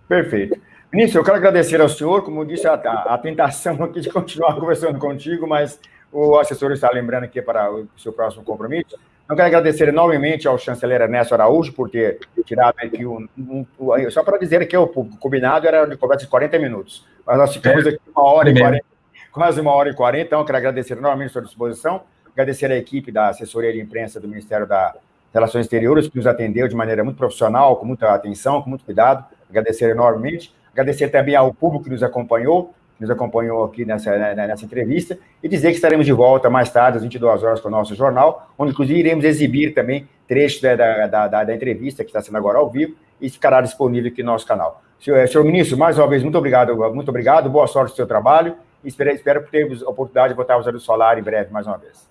Perfeito. Ministro, eu quero agradecer ao senhor, como disse, a, a, tentação aqui de continuar conversando contigo, mas o assessor está lembrando aqui para o seu próximo compromisso. Eu quero agradecer enormemente ao chanceler Ernesto Araújo por ter tirado aqui um, um, um só para dizer que o combinado era de conversa de 40 minutos, mas nós ficamos é. aqui uma hora e 40 quase uma hora e quarenta, então quero agradecer enormemente a sua disposição, agradecer a equipe da assessoria de imprensa do Ministério da Relações Exteriores, que nos atendeu de maneira muito profissional, com muita atenção, com muito cuidado, agradecer enormemente, agradecer também ao público que nos acompanhou, que nos acompanhou aqui nessa, né, nessa entrevista, e dizer que estaremos de volta mais tarde, às 22 horas, com o nosso jornal, onde inclusive iremos exibir também trechos da, da, da, da entrevista, que está sendo agora ao vivo, e ficará disponível aqui no nosso canal. Senhor, senhor ministro, mais uma vez, muito obrigado, muito obrigado, boa sorte no seu trabalho, espero, espero termos a oportunidade de voltar a usar o solar em breve, mais uma vez.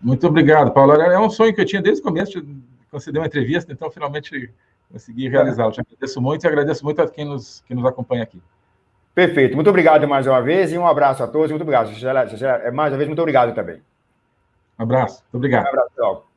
Muito obrigado, Paulo. É um sonho que eu tinha desde o começo de conceder uma entrevista, então finalmente consegui realizá-lo. Te agradeço muito e agradeço muito a quem nos, quem nos acompanha aqui. Perfeito. Muito obrigado mais uma vez e um abraço a todos. Muito obrigado. Mais uma vez, muito obrigado também. Um abraço. Muito obrigado. Um abraço,